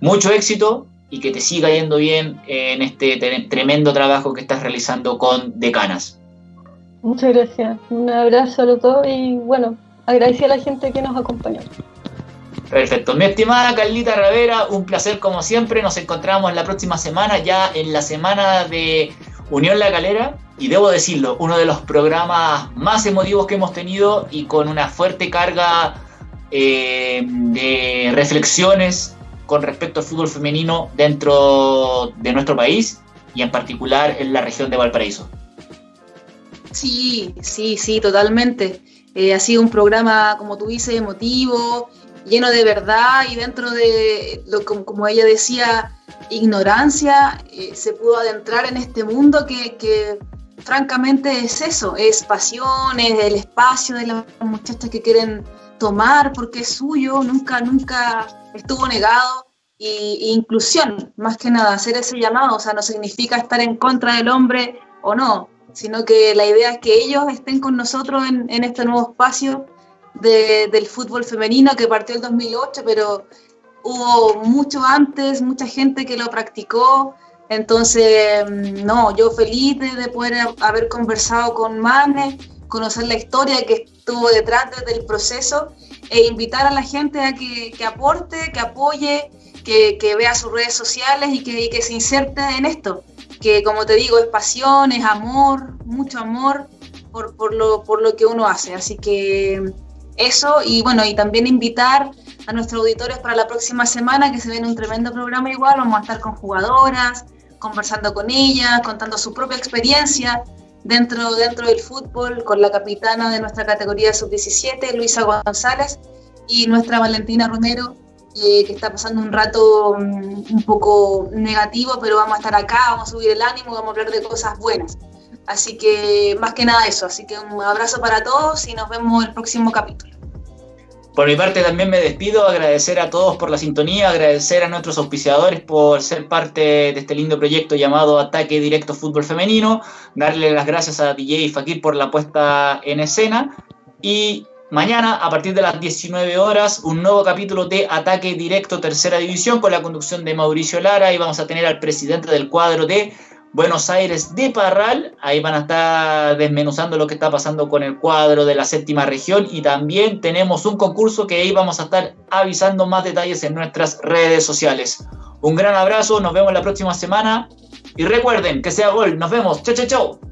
mucho éxito y que te siga yendo bien en este tremendo trabajo que estás realizando con Decanas. Muchas gracias. Un abrazo a los dos y bueno, agradecer a la gente que nos acompañó. Perfecto. Mi estimada Carlita Ravera, un placer como siempre. Nos encontramos la próxima semana, ya en la semana de Unión La Calera. Y debo decirlo, uno de los programas más emotivos que hemos tenido y con una fuerte carga eh, de reflexiones con respecto al fútbol femenino dentro de nuestro país y en particular en la región de Valparaíso. Sí, sí, sí, totalmente. Eh, ha sido un programa, como tú dices, emotivo, lleno de verdad y dentro de, lo, como, ella decía, ignorancia, eh, se pudo adentrar en este mundo que, que, francamente es eso, es pasión, es el espacio de las muchachas que quieren tomar porque es suyo, nunca, nunca estuvo negado. Y, inclusión, más que nada, hacer ese llamado, o sea, no significa estar en contra del hombre o no, sino que la idea es que ellos estén con nosotros en, en este nuevo espacio de, del fútbol femenino que partió el 2008, pero hubo mucho antes, mucha gente que lo practicó. Entonces, mm, no, yo feliz de, poder haber conversado con Mane, conocer la historia que estuvo detrás del proceso e invitar a la gente a que, aporte, que apoye, que, que, vea sus redes sociales y que, y que se inserte en esto que como te digo, es pasión, es amor, mucho amor por, por, lo, por lo que uno hace. Así que eso, y bueno, y también invitar a nuestros auditores para la próxima semana, que se viene un tremendo programa igual, vamos a estar con jugadoras, conversando con ellas, contando su propia experiencia dentro, dentro del fútbol, con la capitana de nuestra categoría sub-17, Luisa González, y nuestra Valentina Romero, que está pasando un rato mm, un poco negativo, pero vamos a estar acá, vamos a subir el ánimo, vamos a hablar de cosas buenas. Así que más que nada eso, así que un abrazo para todos y nos vemos el próximo capítulo. Por mi parte también me despido, agradecer a todos por la sintonía, agradecer a nuestros auspiciadores por ser parte de este lindo proyecto llamado Ataque Directo Fútbol Femenino, darle las gracias a DJ Fakir por la puesta en escena y Mañana, a partir de las 19 horas, un nuevo capítulo de Ataque Directo Tercera División con la conducción de Mauricio Lara y vamos a tener al presidente del cuadro de Buenos Aires de Parral. Ahí van a estar desmenuzando lo que está pasando con el cuadro de la séptima región y también tenemos un concurso que ahí vamos a estar avisando más detalles en nuestras redes sociales. Un gran abrazo, nos vemos la próxima semana y recuerden que sea gol, nos vemos, chau chau chau.